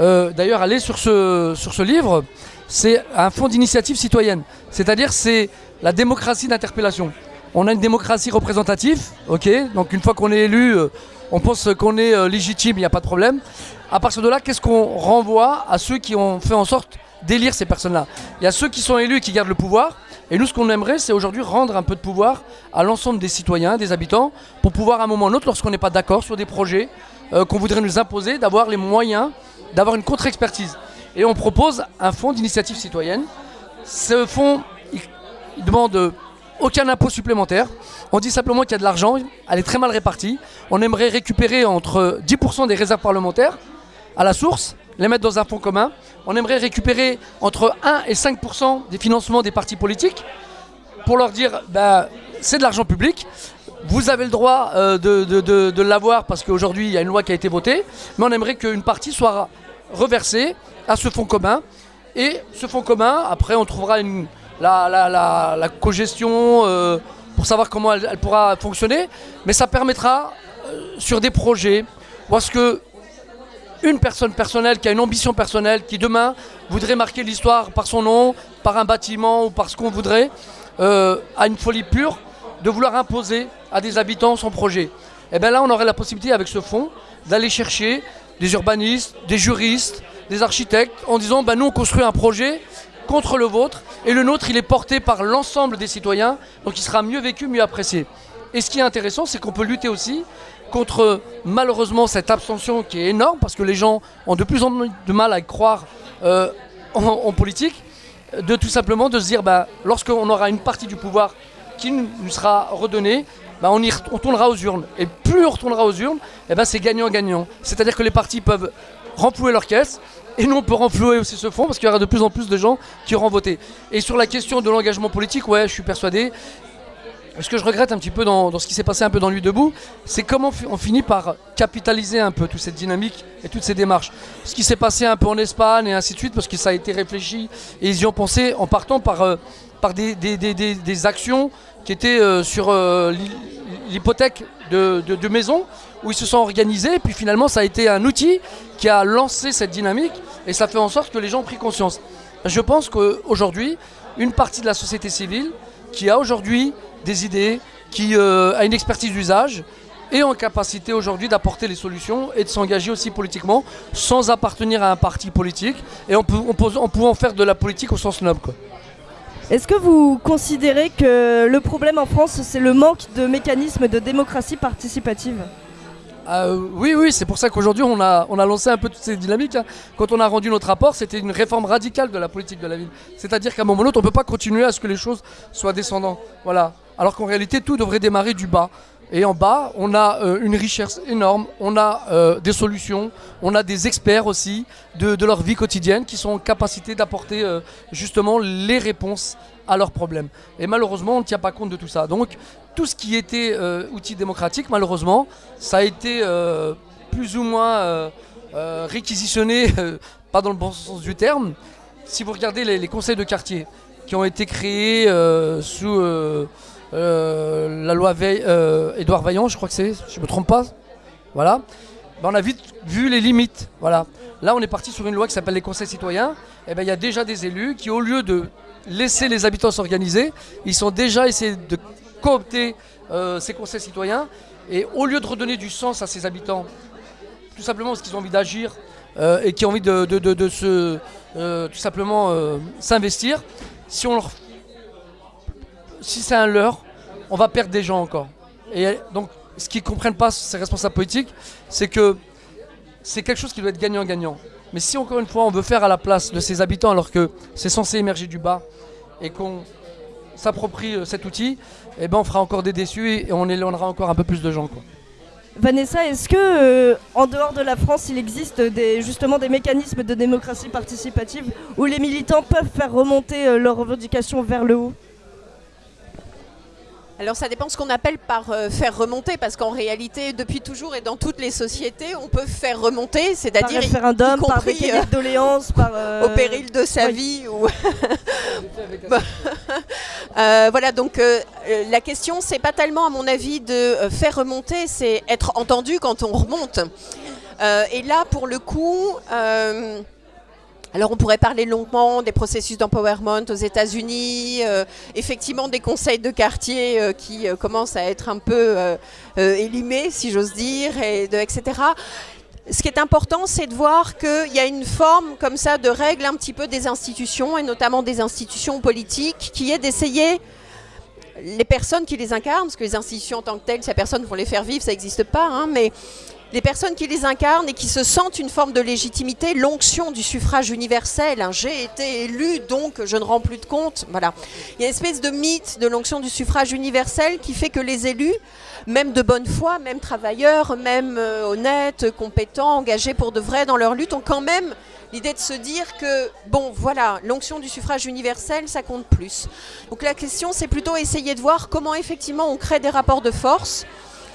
Speaker 10: euh, d'ailleurs aller sur ce, sur ce livre, c'est un fonds d'initiative citoyenne. C'est-à-dire c'est la démocratie d'interpellation. On a une démocratie représentative, ok? Donc une fois qu'on est élu, euh, on pense qu'on est légitime, il n'y a pas de problème. À partir de là, qu'est-ce qu'on renvoie à ceux qui ont fait en sorte d'élire ces personnes-là? Il y a ceux qui sont élus et qui gardent le pouvoir, et nous, ce qu'on aimerait, c'est aujourd'hui rendre un peu de pouvoir à l'ensemble des citoyens, des habitants, pour pouvoir à un moment ou un autre, lorsqu'on n'est pas d'accord sur des projets euh, qu'on voudrait nous imposer, d'avoir les moyens d'avoir une contre-expertise. Et on propose un fonds d'initiative citoyenne. Ce fonds, il, demande aucun impôt supplémentaire. On dit simplement qu'il y a de l'argent, elle est très mal répartie. On aimerait récupérer entre 10% des réserves parlementaires à la source les mettre dans un fonds commun. On aimerait récupérer entre 1 et 5% des financements des partis politiques pour leur dire bah, c'est de l'argent public. Vous avez le droit euh, de, l'avoir parce qu'aujourd'hui il y a une loi qui a été votée, mais on aimerait qu'une partie soit reversée à ce fonds commun. Et ce fonds commun, après on trouvera une, la, la, la, cogestion euh, pour savoir comment elle, pourra fonctionner, mais ça permettra euh, sur des projets, parce que une personne personnelle qui a une ambition personnelle, qui demain voudrait marquer l'histoire par son nom, par un bâtiment ou par ce qu'on voudrait, euh, a une folie pure de vouloir imposer à des habitants son projet. Et eh bien là, on aurait la possibilité avec ce fonds d'aller chercher des urbanistes, des juristes, des architectes, en disant ben, nous on construit un projet contre le vôtre, et le nôtre il est porté par l'ensemble des citoyens, donc il sera mieux vécu, mieux apprécié. Et ce qui est intéressant, c'est qu'on peut lutter aussi contre malheureusement cette abstention qui est énorme parce que les gens ont de plus en plus de mal à croire euh, en, politique, de tout simplement de se dire bah, lorsqu'on aura une partie du pouvoir qui nous sera redonnée, bah, on, y tournera aux urnes. Et plus on retournera aux urnes, eh ben c'est gagnant-gagnant. C'est-à-dire que les partis peuvent renflouer leur caisse et nous on peut renflouer aussi ce fonds parce qu'il y aura de plus en plus de gens qui auront voté. Et sur la question de l'engagement politique, ouais, je suis persuadé, ce que je regrette un petit peu dans, ce qui s'est passé un peu dans Nuit debout, c'est comment on finit par capitaliser un peu toute cette dynamique et toutes ces démarches. Ce qui s'est passé un peu en Espagne et ainsi de suite, parce que ça a été réfléchi et ils y ont pensé en partant par, euh, des, actions qui étaient euh, sur euh, l'hypothèque de, de, maisons, où ils se sont organisés, et puis finalement ça a été un outil qui a lancé cette dynamique, et ça fait en sorte que les gens ont pris conscience. Je pense qu'aujourd'hui, une partie de la société civile qui a aujourd'hui des idées, qui euh, a une expertise d'usage et en capacité aujourd'hui d'apporter les solutions et de s'engager aussi politiquement sans appartenir à un parti politique et en, pouvant faire de la politique au sens noble.
Speaker 1: Est-ce que vous considérez que le problème en France, c'est le manque de mécanismes de démocratie participative?
Speaker 10: Ah, oui, oui, c'est pour ça qu'aujourd'hui on a, lancé un peu toutes ces dynamiques. Hein. Quand on a rendu notre rapport, c'était une réforme radicale de la politique de la ville. C'est-à-dire qu'à un moment ou l'autre, on ne peut pas continuer à ce que les choses soient descendantes. Voilà alors qu'en réalité tout devrait démarrer du bas. Et en bas, on a euh, une richesse énorme, on a euh, des solutions, on a des experts aussi de, de leur vie quotidienne qui sont en capacité d'apporter euh, justement les réponses à leurs problèmes. Et malheureusement, on ne tient pas compte de tout ça. Donc, tout ce qui était euh, outil démocratique, malheureusement, ça a été euh, plus ou moins euh, réquisitionné, pas dans le bon sens du terme. Si vous regardez les, conseils de quartier qui ont été créés sous la loi Veil- Édouard Vaillant, je crois que c'est, je ne me trompe pas, voilà, Ben, on a vite vu les limites. Là, on est parti sur une loi qui s'appelle les conseils citoyens. Et ben, il y a déjà des élus qui, au lieu de laisser les habitants s'organiser, ils sont déjà essayés de coopter euh, ces conseils citoyens. Et au lieu de redonner du sens à ces habitants, tout simplement parce qu'ils ont envie d'agir euh, et qui ont envie de, se, euh, simplement s'investir, si c'est un leurre, on va perdre des gens encore. Ce qu'ils ne comprennent pas, ces responsables politiques, c'est que c'est quelque chose qui doit être gagnant-gagnant. Mais si encore une fois, on veut faire à la place de ces habitants alors que c'est censé émerger du bas et qu'on s'approprie euh, cet outil, eh ben on fera encore des déçus et on éloignera encore un peu plus de gens.
Speaker 1: Vanessa, est-ce que euh, en dehors de la France, il existe justement des mécanismes de démocratie participative où les militants peuvent faire remonter euh, leurs revendications vers le haut?
Speaker 9: Alors ça dépend ce qu'on appelle par euh, faire remonter, parce qu'en réalité, depuis toujours et dans toutes les sociétés, on peut faire remonter,
Speaker 1: Par
Speaker 9: c'est-à-dire
Speaker 1: référendum,
Speaker 9: y
Speaker 1: par
Speaker 9: compris, euh,
Speaker 1: de doléances, par... euh,
Speaker 9: au péril de sa
Speaker 1: oui.
Speaker 9: vie. Ou euh, voilà, donc euh, euh, la question, c'est pas tellement, à mon avis, de euh, faire remonter, c'est être entendu quand on remonte. Euh, et là, pour le coup, euh, alors on pourrait parler longuement des processus d'empowerment aux États-Unis, euh, effectivement des conseils de quartier euh, qui euh, commencent à être un peu élimés, si j'ose dire, et etc. Ce qui est important, c'est de voir qu'il y a une forme comme ça de règle un petit peu des institutions, et notamment des institutions politiques, qui est d'essayer les personnes qui les incarnent, parce que les institutions en tant que telles, si la personne les faire vivre, ça n'existe pas, hein, mais les personnes qui les incarnent et qui se sentent une forme de légitimité, l'onction du suffrage universel, j'ai été élu donc je ne rends plus de compte, voilà. Il y a une espèce de mythe de l'onction du suffrage universel qui fait que les élus, même de bonne foi, même travailleurs, même euh, honnêtes, compétents, engagés pour de vrai dans leur lutte, ont quand même l'idée de se dire que, bon, voilà, l'onction du suffrage universel, ça compte plus. Donc la question, c'est plutôt essayer de voir comment effectivement on crée des rapports de force.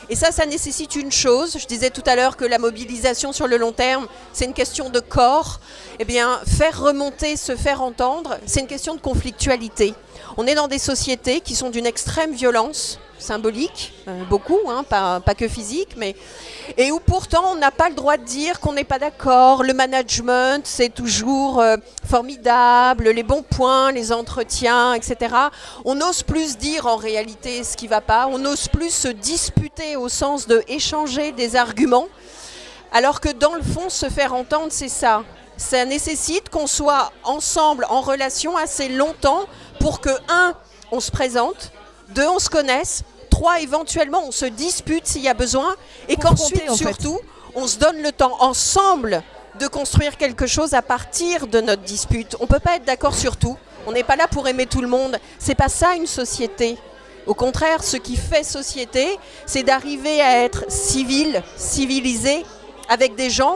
Speaker 9: Et ça, ça nécessite une chose. Je disais tout à l'heure que la mobilisation sur le long terme, c'est une question de corps. Eh bien, faire remonter, se faire entendre, c'est une question de conflictualité. On est dans des sociétés qui sont d'une extrême violence symbolique, euh, beaucoup, hein, pas, pas que physique, mais et où pourtant on n'a pas le droit de dire qu'on n'est pas d'accord. Le management, c'est toujours euh, formidable, les bons points, les entretiens, etc. On n'ose plus dire en réalité ce qui va pas. On n'ose plus se disputer au sens de échanger des arguments. Alors que dans le fond, se faire entendre, c'est ça. Ça nécessite qu'on soit ensemble, en relation assez longtemps pour que, un, on se présente, deux, on se connaisse, trois, éventuellement, on se dispute s'il y a besoin, et qu'ensuite,
Speaker 1: en fait.
Speaker 9: surtout, on se donne le temps ensemble de construire quelque chose à partir de notre dispute. On ne peut pas être d'accord sur tout. On n'est pas là pour aimer tout le monde. C'est pas ça une société. Au contraire, ce qui fait société, c'est d'arriver à être civil, civilisé, avec des gens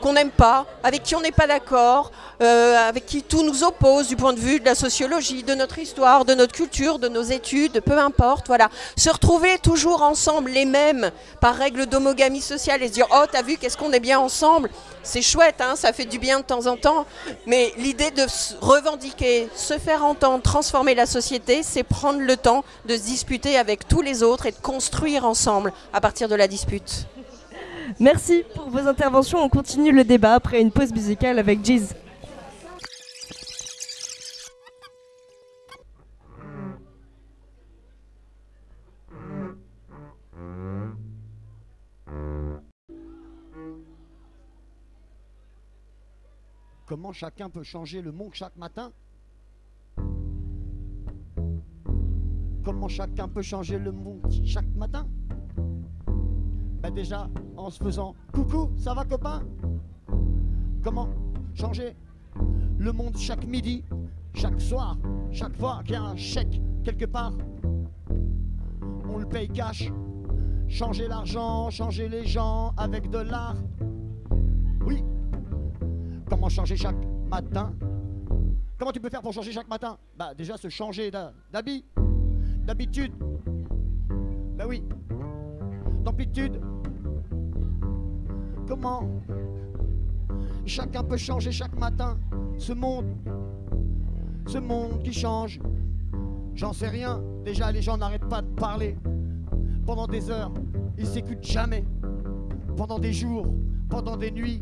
Speaker 9: qu'on n'aime pas, avec qui on n'est pas d'accord, euh, avec qui tout nous oppose du point de vue de la sociologie, de notre histoire, de notre culture, de nos études, peu importe. Voilà, se retrouver toujours ensemble, les mêmes, par règle d'homogamie sociale, et se dire oh t'as vu qu'est-ce qu'on est bien ensemble, c'est chouette, hein, ça fait du bien de temps en temps. Mais l'idée de revendiquer, se faire entendre, transformer la société, c'est prendre le temps de se disputer avec tous les autres et de construire ensemble à partir de la dispute.
Speaker 1: Merci pour vos interventions. On continue le débat après une pause musicale avec Jeez.
Speaker 11: Comment chacun peut changer le monde chaque matin? Comment chacun peut changer le monde chaque matin? Ben déjà en se faisant coucou, ça va copain? Comment changer le monde chaque midi, chaque soir, chaque fois qu'il y a un chèque quelque part? On le paye cash changer l'argent, changer les gens avec de l'art. Oui. Comment changer chaque matin? Comment tu peux faire pour changer chaque matin? Bah déjà se changer d'ha- d'habit, d'habitude. Bah oui. D'amplitude. Comment Chacun peut changer chaque matin. Ce monde, ce monde qui change. J'en sais rien. Déjà, les gens n'arrêtent pas de parler. Pendant des heures, ils s'écoutent jamais. Pendant des jours, pendant des nuits.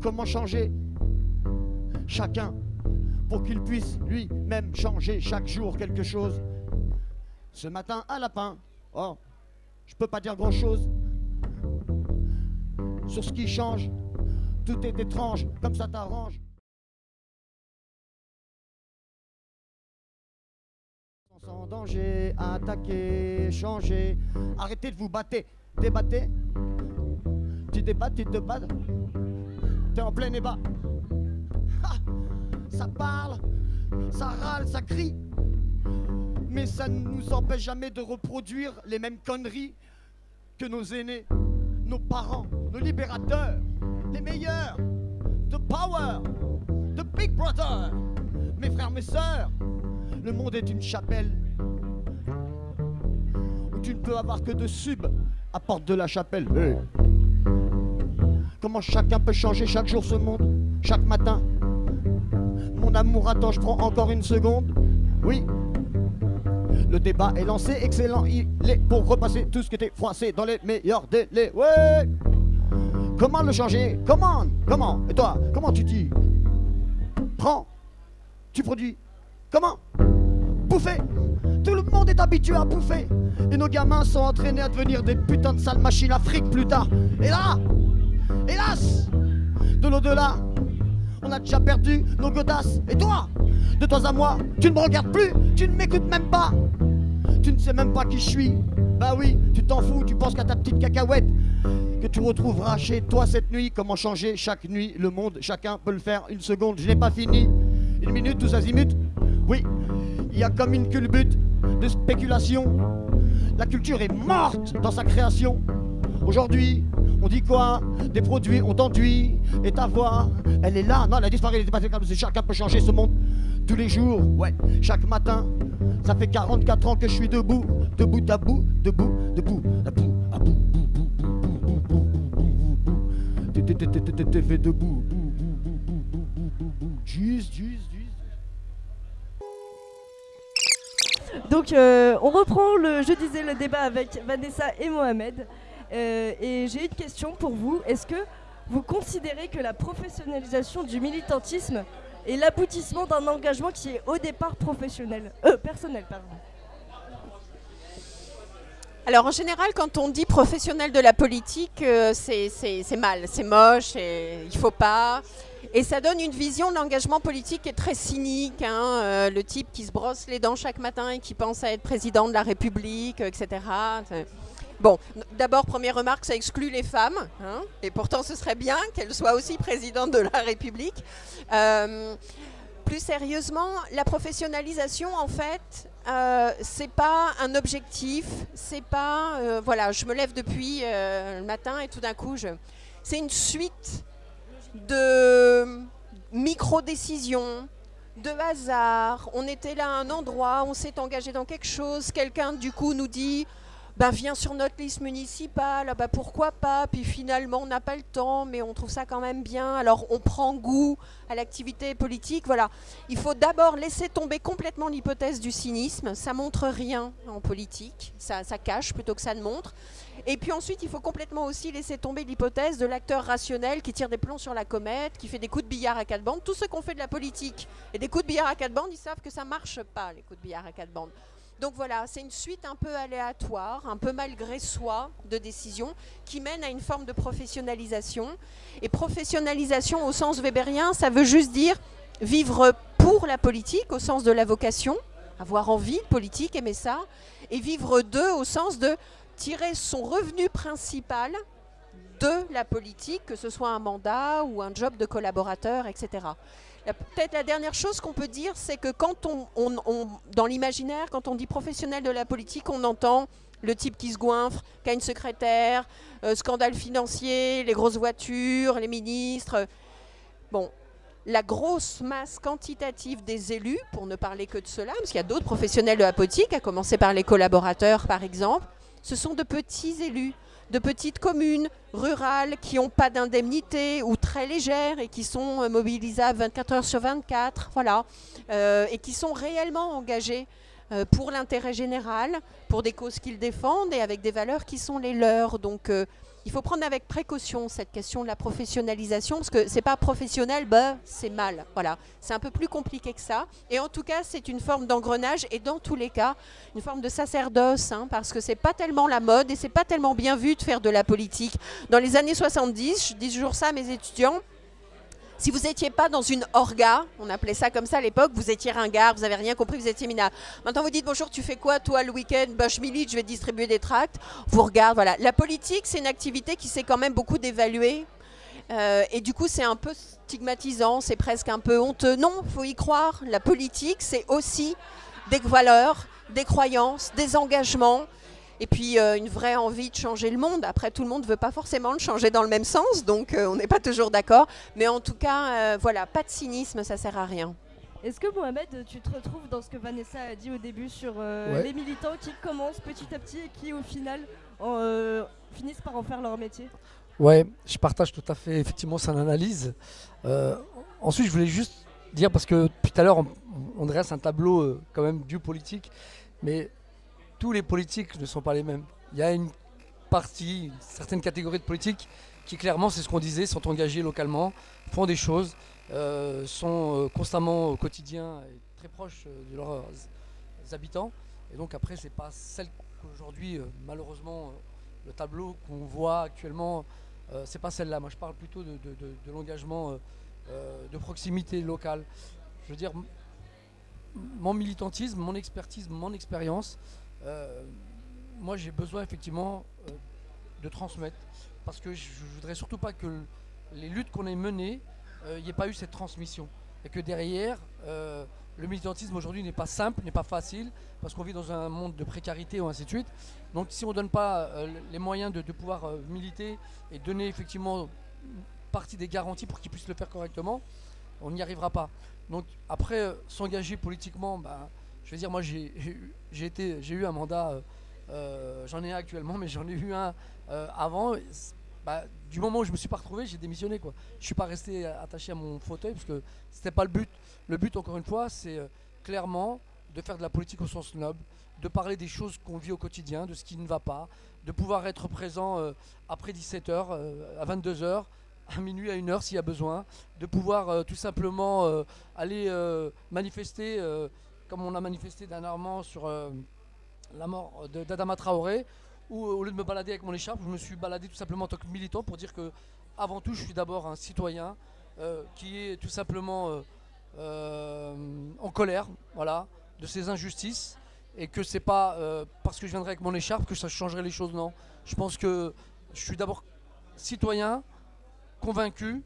Speaker 11: Comment changer Chacun pour qu'il puisse lui-même changer chaque jour quelque chose? Ce matin, un lapin. Oh, je peux pas dire grand-chose sur ce qui change. Tout est étrange, comme ça t'arrange. Sans danger, attaquer, changer. Arrêtez de vous battre, débattez. Tu débats, tu te bats. T'es en plein débat. Ha ça parle, ça râle, ça crie. Mais ça ne nous empêche jamais de reproduire les mêmes conneries que nos aînés, nos parents, nos libérateurs, les meilleurs. The power, the big brother. Mes frères, mes sœurs, le monde est une chapelle où tu ne peux avoir que de sub à porte de la chapelle. Hey. Comment chacun peut changer chaque jour ce monde, chaque matin? Mon amour, attends, je prends encore une seconde. Oui. Le débat est lancé, excellent, il est pour repasser tout ce qui était froissé dans les meilleurs délais. Ouais. Comment le changer. Comment Comment? Et toi, comment tu dis? Prends, tu produis. Comment? Bouffer. Tout le monde est habitué à bouffer. Et nos gamins sont entraînés à devenir des putains de sales machines à fric plus tard. Et là, hélas, de l'au-delà, on a déjà perdu nos godasses. Et toi, de toi à moi, tu ne me regardes plus, tu ne m'écoutes même pas. Tu ne sais même pas qui je suis. Bah oui, tu t'en fous, tu penses qu'à ta petite cacahuète que tu retrouveras chez toi cette nuit. Comment changer chaque nuit le monde? Chacun peut le faire une seconde. Je n'ai pas fini. Une minute, tous azimuts. Oui, il y a comme une culbute de spéculation. La culture est morte dans sa création. Aujourd'hui, on dit quoi? Des produits, on t'enduit. Et ta voix, elle est là. Non, elle a disparu, elle est passée comme Chacun peut changer ce monde tous les jours. Ouais, chaque matin. Ça fait 44 ans que je suis debout. Debout, debout, debout, debout, debout, debout, debout, debout, Juste, juste, juste.
Speaker 1: Donc, euh, on reprend le, je disais, le débat avec Vanessa et Mohamed. Euh, et j'ai une question pour vous. Est-ce que vous considérez que la professionnalisation du militantisme est l'aboutissement d'un engagement qui est au départ professionnel Euh, personnel, pardon?
Speaker 9: Alors en général, quand on dit professionnel de la politique, euh, c'est mal, c'est moche, et il faut pas. Et ça donne une vision de l'engagement politique qui est très cynique. hein, le type qui se brosse les dents chaque matin et qui pense à être président de la République, etc. Bon, d'abord, première remarque, ça exclut les femmes. hein, et pourtant, ce serait bien qu'elles soient aussi présidentes de la République. Euh, plus sérieusement, la professionnalisation, en fait, euh, c'est pas un objectif, c'est pas, euh, voilà, je me lève depuis le matin et tout d'un coup, c'est une suite de micro-décisions, de hasard. On était là à un endroit, on s'est engagé dans quelque chose, quelqu'un du coup nous dit bah, viens sur notre liste municipale, ah bah, pourquoi pas, puis finalement on n'a pas le temps, mais on trouve ça quand même bien, alors on prend goût à l'activité politique, voilà. Il faut d'abord laisser tomber complètement l'hypothèse du cynisme, ça montre rien en politique, ça, cache plutôt que ça ne montre. Et puis ensuite, il faut complètement aussi laisser tomber l'hypothèse de l'acteur rationnel qui tire des plombs sur la comète, qui fait des coups de billard à quatre bandes. Tous ceux qui ont fait de la politique et des coups de billard à quatre bandes, ils savent que ça marche pas, les coups de billard à quatre bandes. Donc voilà, c'est une suite un peu aléatoire, un peu malgré soi de décisions qui mène à une forme de professionnalisation. Et professionnalisation au sens weberien, ça veut juste dire vivre pour la politique au sens de la vocation, avoir envie politique, aimer ça, et vivre de au sens de tirer son revenu principal de la politique, que ce soit un mandat ou un job de collaborateur, etc. Peut-être la dernière chose qu'on peut dire, c'est que quand on, dans l'imaginaire, quand on dit professionnel de la politique, on entend le type qui se goinfre, qui a une secrétaire, euh, scandale financier, les grosses voitures, les ministres. Bon, la grosse masse quantitative des élus, pour ne parler que de cela, parce qu'il y a d'autres professionnels de la politique, à commencer par les collaborateurs par exemple, ce sont de petits élus, de petites communes rurales qui n'ont pas d'indemnité ou très légères et qui sont euh, mobilisables 24 heures sur 24, voilà, euh, et qui sont réellement engagés euh, pour l'intérêt général, pour des causes qu'ils défendent et avec des valeurs qui sont les leurs. Donc il faut prendre avec précaution cette question de la professionnalisation, parce que c'est pas professionnel, bah, c'est mal. Voilà, c'est un peu plus compliqué que ça. Et en tout cas, c'est une forme d'engrenage et dans tous les cas, une forme de sacerdoce, hein, parce que c'est pas tellement la mode et c'est pas tellement bien vu de faire de la politique. Dans les années 70, je dis toujours ça à mes étudiants, si vous n'étiez pas dans une orga, on appelait ça comme ça à l'époque, vous étiez ringard, vous n'avez rien compris, vous étiez minable. Maintenant vous dites bonjour, tu fais quoi toi le week-end? Bah je milite, je vais distribuer des tracts. Vous regardez, voilà. La politique, c'est une activité qui s'est quand même beaucoup dévaluée. Euh, et du coup, c'est un peu stigmatisant, c'est presque un peu honteux. Non, faut y croire. La politique, c'est aussi des valeurs, des croyances, des engagements et puis euh, une vraie envie de changer le monde. Après, tout le monde ne veut pas forcément le changer dans le même sens, donc euh, on n'est pas toujours d'accord. Mais en tout cas, euh, voilà, pas de cynisme, ça sert à rien.
Speaker 1: Est-ce que Mohamed, tu te retrouves dans ce que Vanessa a dit au début sur les militants qui commencent petit à petit et qui au final finissent par en faire leur métier?
Speaker 10: Ouais, je partage tout à fait effectivement son analyse. ensuite, je voulais juste dire, parce que tout à l'heure, on, on, dresse un tableau quand même du politique, mais tous les politiques ne sont pas les mêmes. Il y a une partie, une certaine catégorie de politiques qui clairement, c'est ce qu'on disait, sont engagés localement, font des choses, euh, sont euh, constamment au quotidien et très proches euh, de leurs habitants. Et donc après, c'est pas celle qu'aujourd'hui, malheureusement, le tableau qu'on voit actuellement, c'est pas celle-là. Moi, je parle plutôt de l'engagement de proximité locale. Je veux dire, mon militantisme, mon expertise, mon expérience, euh, moi j'ai besoin effectivement euh, de transmettre parce que je, ne voudrais surtout pas que les luttes qu'on ait menées, il euh, ait pas eu cette transmission et que derrière le militantisme aujourd'hui n'est pas simple, n'est pas facile, parce qu'on vit dans un monde de précarité ou ainsi de suite. Donc si on ne donne pas les moyens de, pouvoir militer et donner effectivement partie des garanties pour qu'ils puissent le faire correctement, on n'y arrivera pas. Donc après, s'engager politiquement, bah, je veux dire, moi j'ai eu un mandat, euh, euh, j'en ai un actuellement, mais j'en ai eu un euh, avant. Bah, du moment où je me suis pas retrouvé, j'ai démissionné quoi. Je suis pas resté attaché à mon fauteuil parce que c'était pas le but. Le but, encore une fois, c'est clairement de faire de la politique au sens noble, de parler des choses qu'on vit au quotidien, de ce qui ne va pas, de pouvoir être présent après 17h, à 22h, à minuit, à 1h s'il y a besoin, de pouvoir tout simplement aller manifester comme on a manifesté dernièrement sur euh, la mort d'Adama Traoré, où au lieu de me balader avec mon écharpe, je me suis baladé tout simplement en tant que militant pour dire que avant tout je suis d'abord un citoyen euh, qui est tout simplement euh, en colère voilà, de ces injustices et que c'est pas parce que je viendrai avec mon écharpe que ça changerait les choses, non. Je pense que je suis d'abord citoyen, convaincu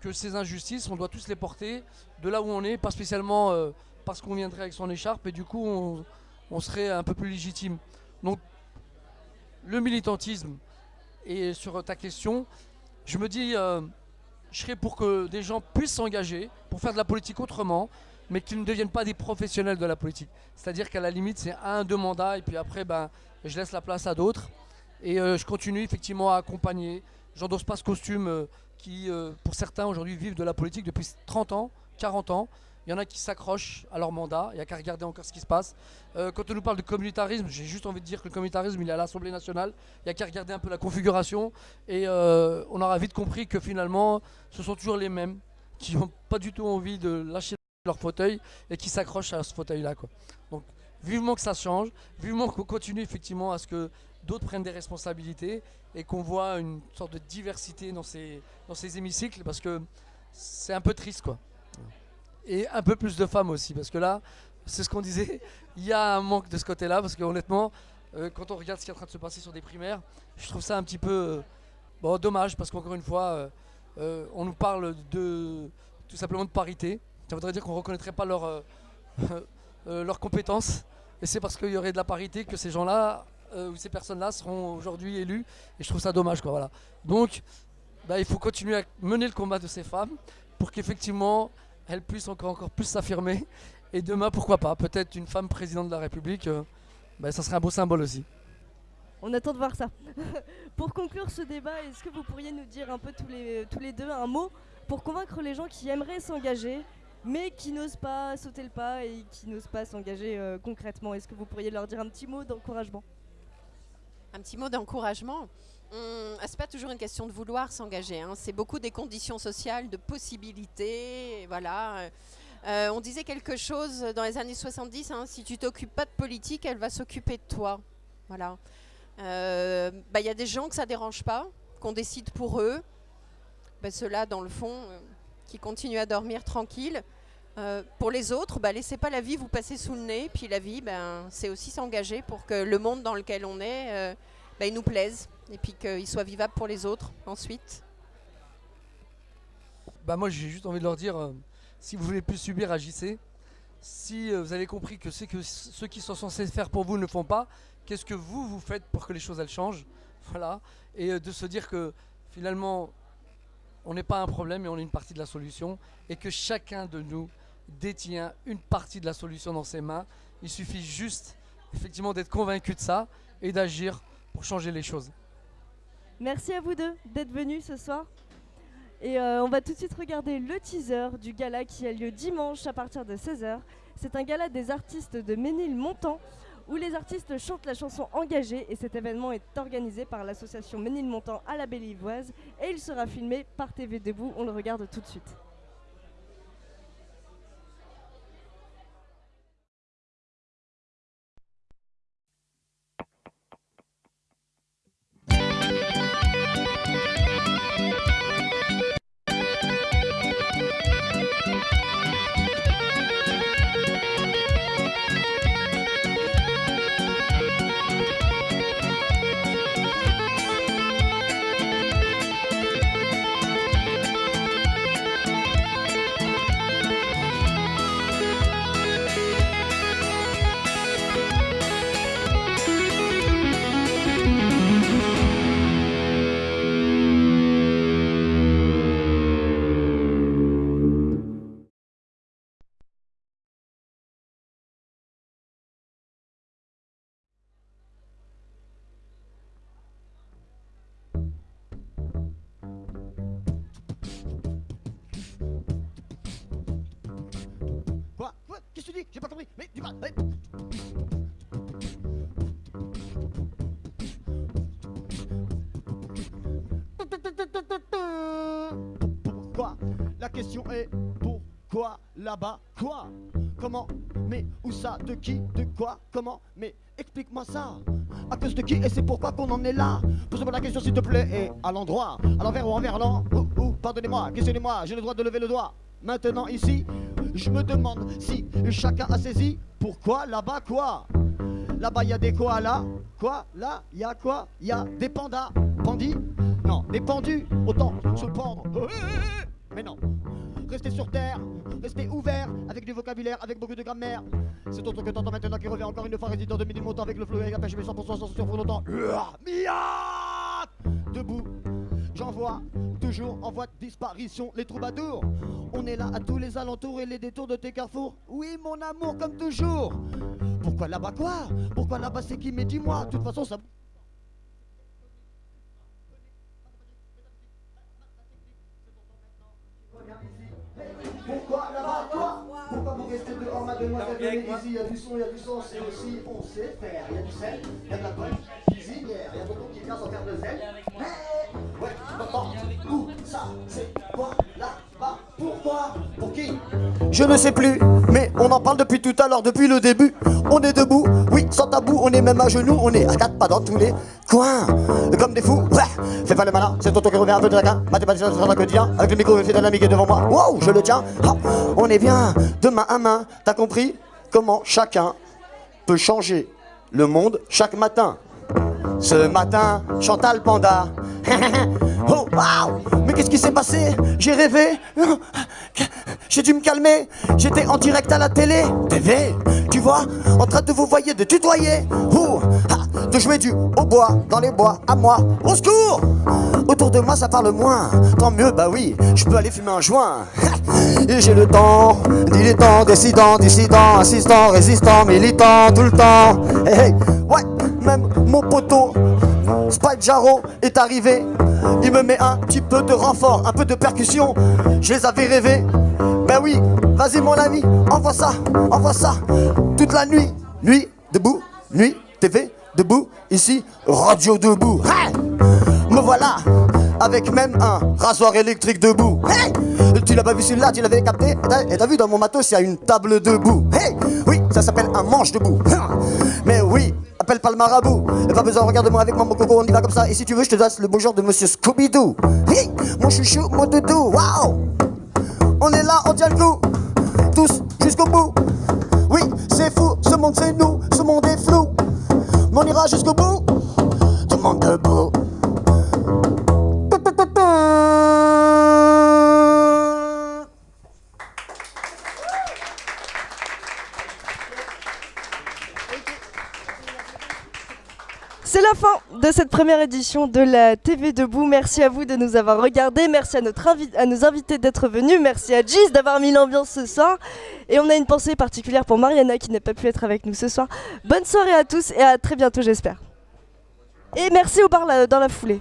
Speaker 10: que ces injustices, on doit tous les porter de là où on est, pas spécialement parce qu'on viendrait avec son écharpe et du coup on, serait un peu plus légitime. Donc le militantisme et sur ta question, je me dis, euh, je serais pour que des gens puissent s'engager pour faire de la politique autrement, mais qu'ils ne deviennent pas des professionnels de la politique. C'est-à-dire qu'à la limite, c'est un, deux mandats, et puis après, ben, je laisse la place à d'autres. Et euh, je continue effectivement à accompagner. J'endosse pas ce costume euh, qui, pour certains aujourd'hui, vivent de la politique depuis 30 ans, 40 ans. Il y en a qui s'accrochent à leur mandat, il n'y a qu'à regarder encore ce qui se passe. Euh, quand on nous parle de communautarisme, j'ai juste envie de dire que le communautarisme, il est à l'Assemblée nationale, il n'y a qu'à regarder un peu la configuration, et euh, on aura vite compris que finalement, ce sont toujours les mêmes, qui n'ont pas du tout envie de lâcher leur fauteuil, et qui s'accrochent à ce fauteuil-là. Donc, vivement que ça change, vivement qu'on continue effectivement à ce que d'autres prennent des responsabilités, et qu'on voit une sorte de diversité dans ces, hémicycles, parce que c'est un peu triste, quoi et un peu plus de femmes aussi. Parce que là, c'est ce qu'on disait, il y a un manque de ce côté-là. Parce que honnêtement, euh, quand on regarde ce qui est en train de se passer sur des primaires, je trouve ça un petit peu euh, bon, dommage. Parce qu'encore une fois, euh, on nous parle de tout simplement de parité. ça voudrait dire qu'on ne reconnaîtrait pas leurs euh, leurs compétences. Et c'est parce qu'il y aurait de la parité que ces gens-là, ou ces personnes-là, seront aujourd'hui élus. Et je trouve ça dommage. Quoi, voilà. Donc, bah, il faut continuer à mener le combat de ces femmes pour qu'effectivement, elles puissent encore, encore plus s'affirmer. Et demain, pourquoi pas, peut-être une femme présidente de la République, euh, bah, ça serait un beau symbole aussi.
Speaker 1: On attend de voir ça. pour conclure ce débat, est-ce que vous pourriez nous dire un peu tous les, tous les deux un mot pour convaincre les gens qui aimeraient s'engager, mais qui n'osent pas sauter le pas et qui n'osent pas s'engager euh, concrètement? Est-ce que vous pourriez leur dire un petit mot d'encouragement?
Speaker 9: Un petit mot d'encouragement? Hum, c'est pas toujours une question de vouloir s'engager. hein. C'est beaucoup des conditions sociales, de possibilités. Voilà. Euh, on disait quelque chose dans les années 70. hein, si tu t'occupes pas de politique, elle va s'occuper de toi. Voilà. Euh, bah, Il y a des gens que ça dérange pas, qu'on décide pour eux. Bah, Ceux-là, dans le fond, euh, qui continuent à dormir tranquille. Pour les autres, bah, laissez pas la vie vous passer sous le nez. Puis la vie, ben, c'est aussi s'engager pour que le monde dans lequel on est, bah, il nous plaise et puis qu'il soit vivable pour les autres ensuite.
Speaker 10: Bah moi j'ai juste envie de leur dire, euh, si vous voulez plus subir, agissez. Si euh, vous avez compris que que ceux qui sont censés faire pour vous ne font pas, qu'est-ce que vous vous faites pour que les choses changent? Voilà. Et euh, de se dire que finalement on n'est pas un problème mais on est une partie de la solution et que chacun de nous détient une partie de la solution dans ses mains. Il suffit juste effectivement d'être convaincu de ça et d'agir pour changer les choses.
Speaker 1: Merci à vous deux d'être venus ce soir. Et euh, on va tout de suite regarder le teaser du gala qui a lieu dimanche à partir de 16h. C'est un gala des artistes de Ménilmontant où les artistes chantent la chanson engagée et cet événement est organisé par l'association Ménilmontant à la Belle-Ivoise et il sera filmé par TV Debout. On le regarde tout de suite.
Speaker 11: Question est pourquoi là-bas? Quoi? Comment? Mais où ça? De qui? De quoi? Comment? Mais explique-moi ça. À cause de qui? Et c'est pourquoi qu'on en est là? Pose-moi la question s'il te plaît. Et à l'endroit À l'envers ou envers l'an Ou, ou, pardonnez-moi, questionnez-moi, j'ai le droit de lever le doigt. Maintenant ici, je me demande si chacun a saisi pourquoi là-bas quoi? Là-bas, il y a des koalas. Quoi? Là, il y a quoi? Il y a des pandas. Pandis Non, des pendus. Autant se pendre. Mais non. Restez sur terre, restez ouvert avec du vocabulaire, avec beaucoup de grammaire. C'est autre que t'entends maintenant qui revient encore une fois résident de midi montant avec le flot et la pêche, mais 100% sans sur longtemps. Miat Debout, j'envoie toujours en voie de disparition les troubadours. On est là à tous les alentours et les détours de tes carrefours. Oui, mon amour, comme toujours. Pourquoi là-bas quoi? Pourquoi là-bas c'est qui? Mais dis-moi, de toute façon ça. Pourquoi là-bas quoi Pourquoi vous restez dehors, mademoiselle Venez ici, il y a du son, il y a du son, c'est aussi, on sait faire. Il y a du sel, il y a de la bonne cuisinière, il y a beaucoup qui vient sans faire de zèle. Mais, ouais, t'entends Où ça C'est quoi là-bas Pourquoi Pour qui? Je ne sais plus, mais on en parle depuis tout à l'heure, depuis le début. On est debout, oui, sans tabou, on est même à genoux, on est à quatre pas dans tous les coins. Comme des fous, ouais, fais pas le malin, c'est ton tour qui revient un peu de la. Mathématicien, c'est un quotidien, avec le micro, c'est est devant moi. Wow, je le tiens, on est bien, de main à main, t'as compris Comment chacun peut changer le monde chaque matin. Ce matin, Chantal Panda. oh, Mais qu'est-ce qui s'est passé? J'ai rêvé. J'ai dû me calmer. J'étais en direct à la télé, TV, tu vois, en train de vous voyer, de tutoyer. Ouh, de jouer du au bois, dans les bois, à moi, au secours! Autour de moi ça parle moins, tant mieux, bah oui, je peux aller fumer un joint. Et j'ai le temps, dilettant, décidant, dissident, assistant, résistant, militant, tout le temps. Hey, hey, ouais, même mon poteau, Spike Jarro est arrivé. Il me met un petit peu de renfort, un peu de percussion. Je les avais rêvés. Ben oui, vas-y mon ami, envoie ça, envoie ça. Toute la nuit, nuit, debout, nuit, TV, debout, ici, radio debout. Hey me voilà, avec même un rasoir électrique debout. Hey tu l'as pas vu celui-là, tu l'avais capté Et t'as vu dans mon matos, il y a une table debout. Hey Oui, ça s'appelle un manche debout. Mais oui, appelle pas le marabout. Et pas besoin, regarde-moi avec moi, mon coco, on y va comme ça. Et si tu veux, je te donne le bonjour de monsieur Scooby-Doo. Hey Mon chouchou, mon doudou, waouh On est là, on tient le coup. Tous jusqu'au bout. Oui, c'est fou, ce monde c'est nous, ce monde est flou. On ira jusqu'au bout. Tout le monde debout.
Speaker 1: Fin de cette première édition de la TV Debout. Merci à vous de nous avoir regardés. Merci à, nos invités d'être venus. Merci à Gis d'avoir mis l'ambiance ce soir. Et on a une pensée particulière pour Mariana qui n'a pas pu être avec nous ce soir. Bonne soirée à tous et à très bientôt, j'espère. Et merci au bar dans la foulée.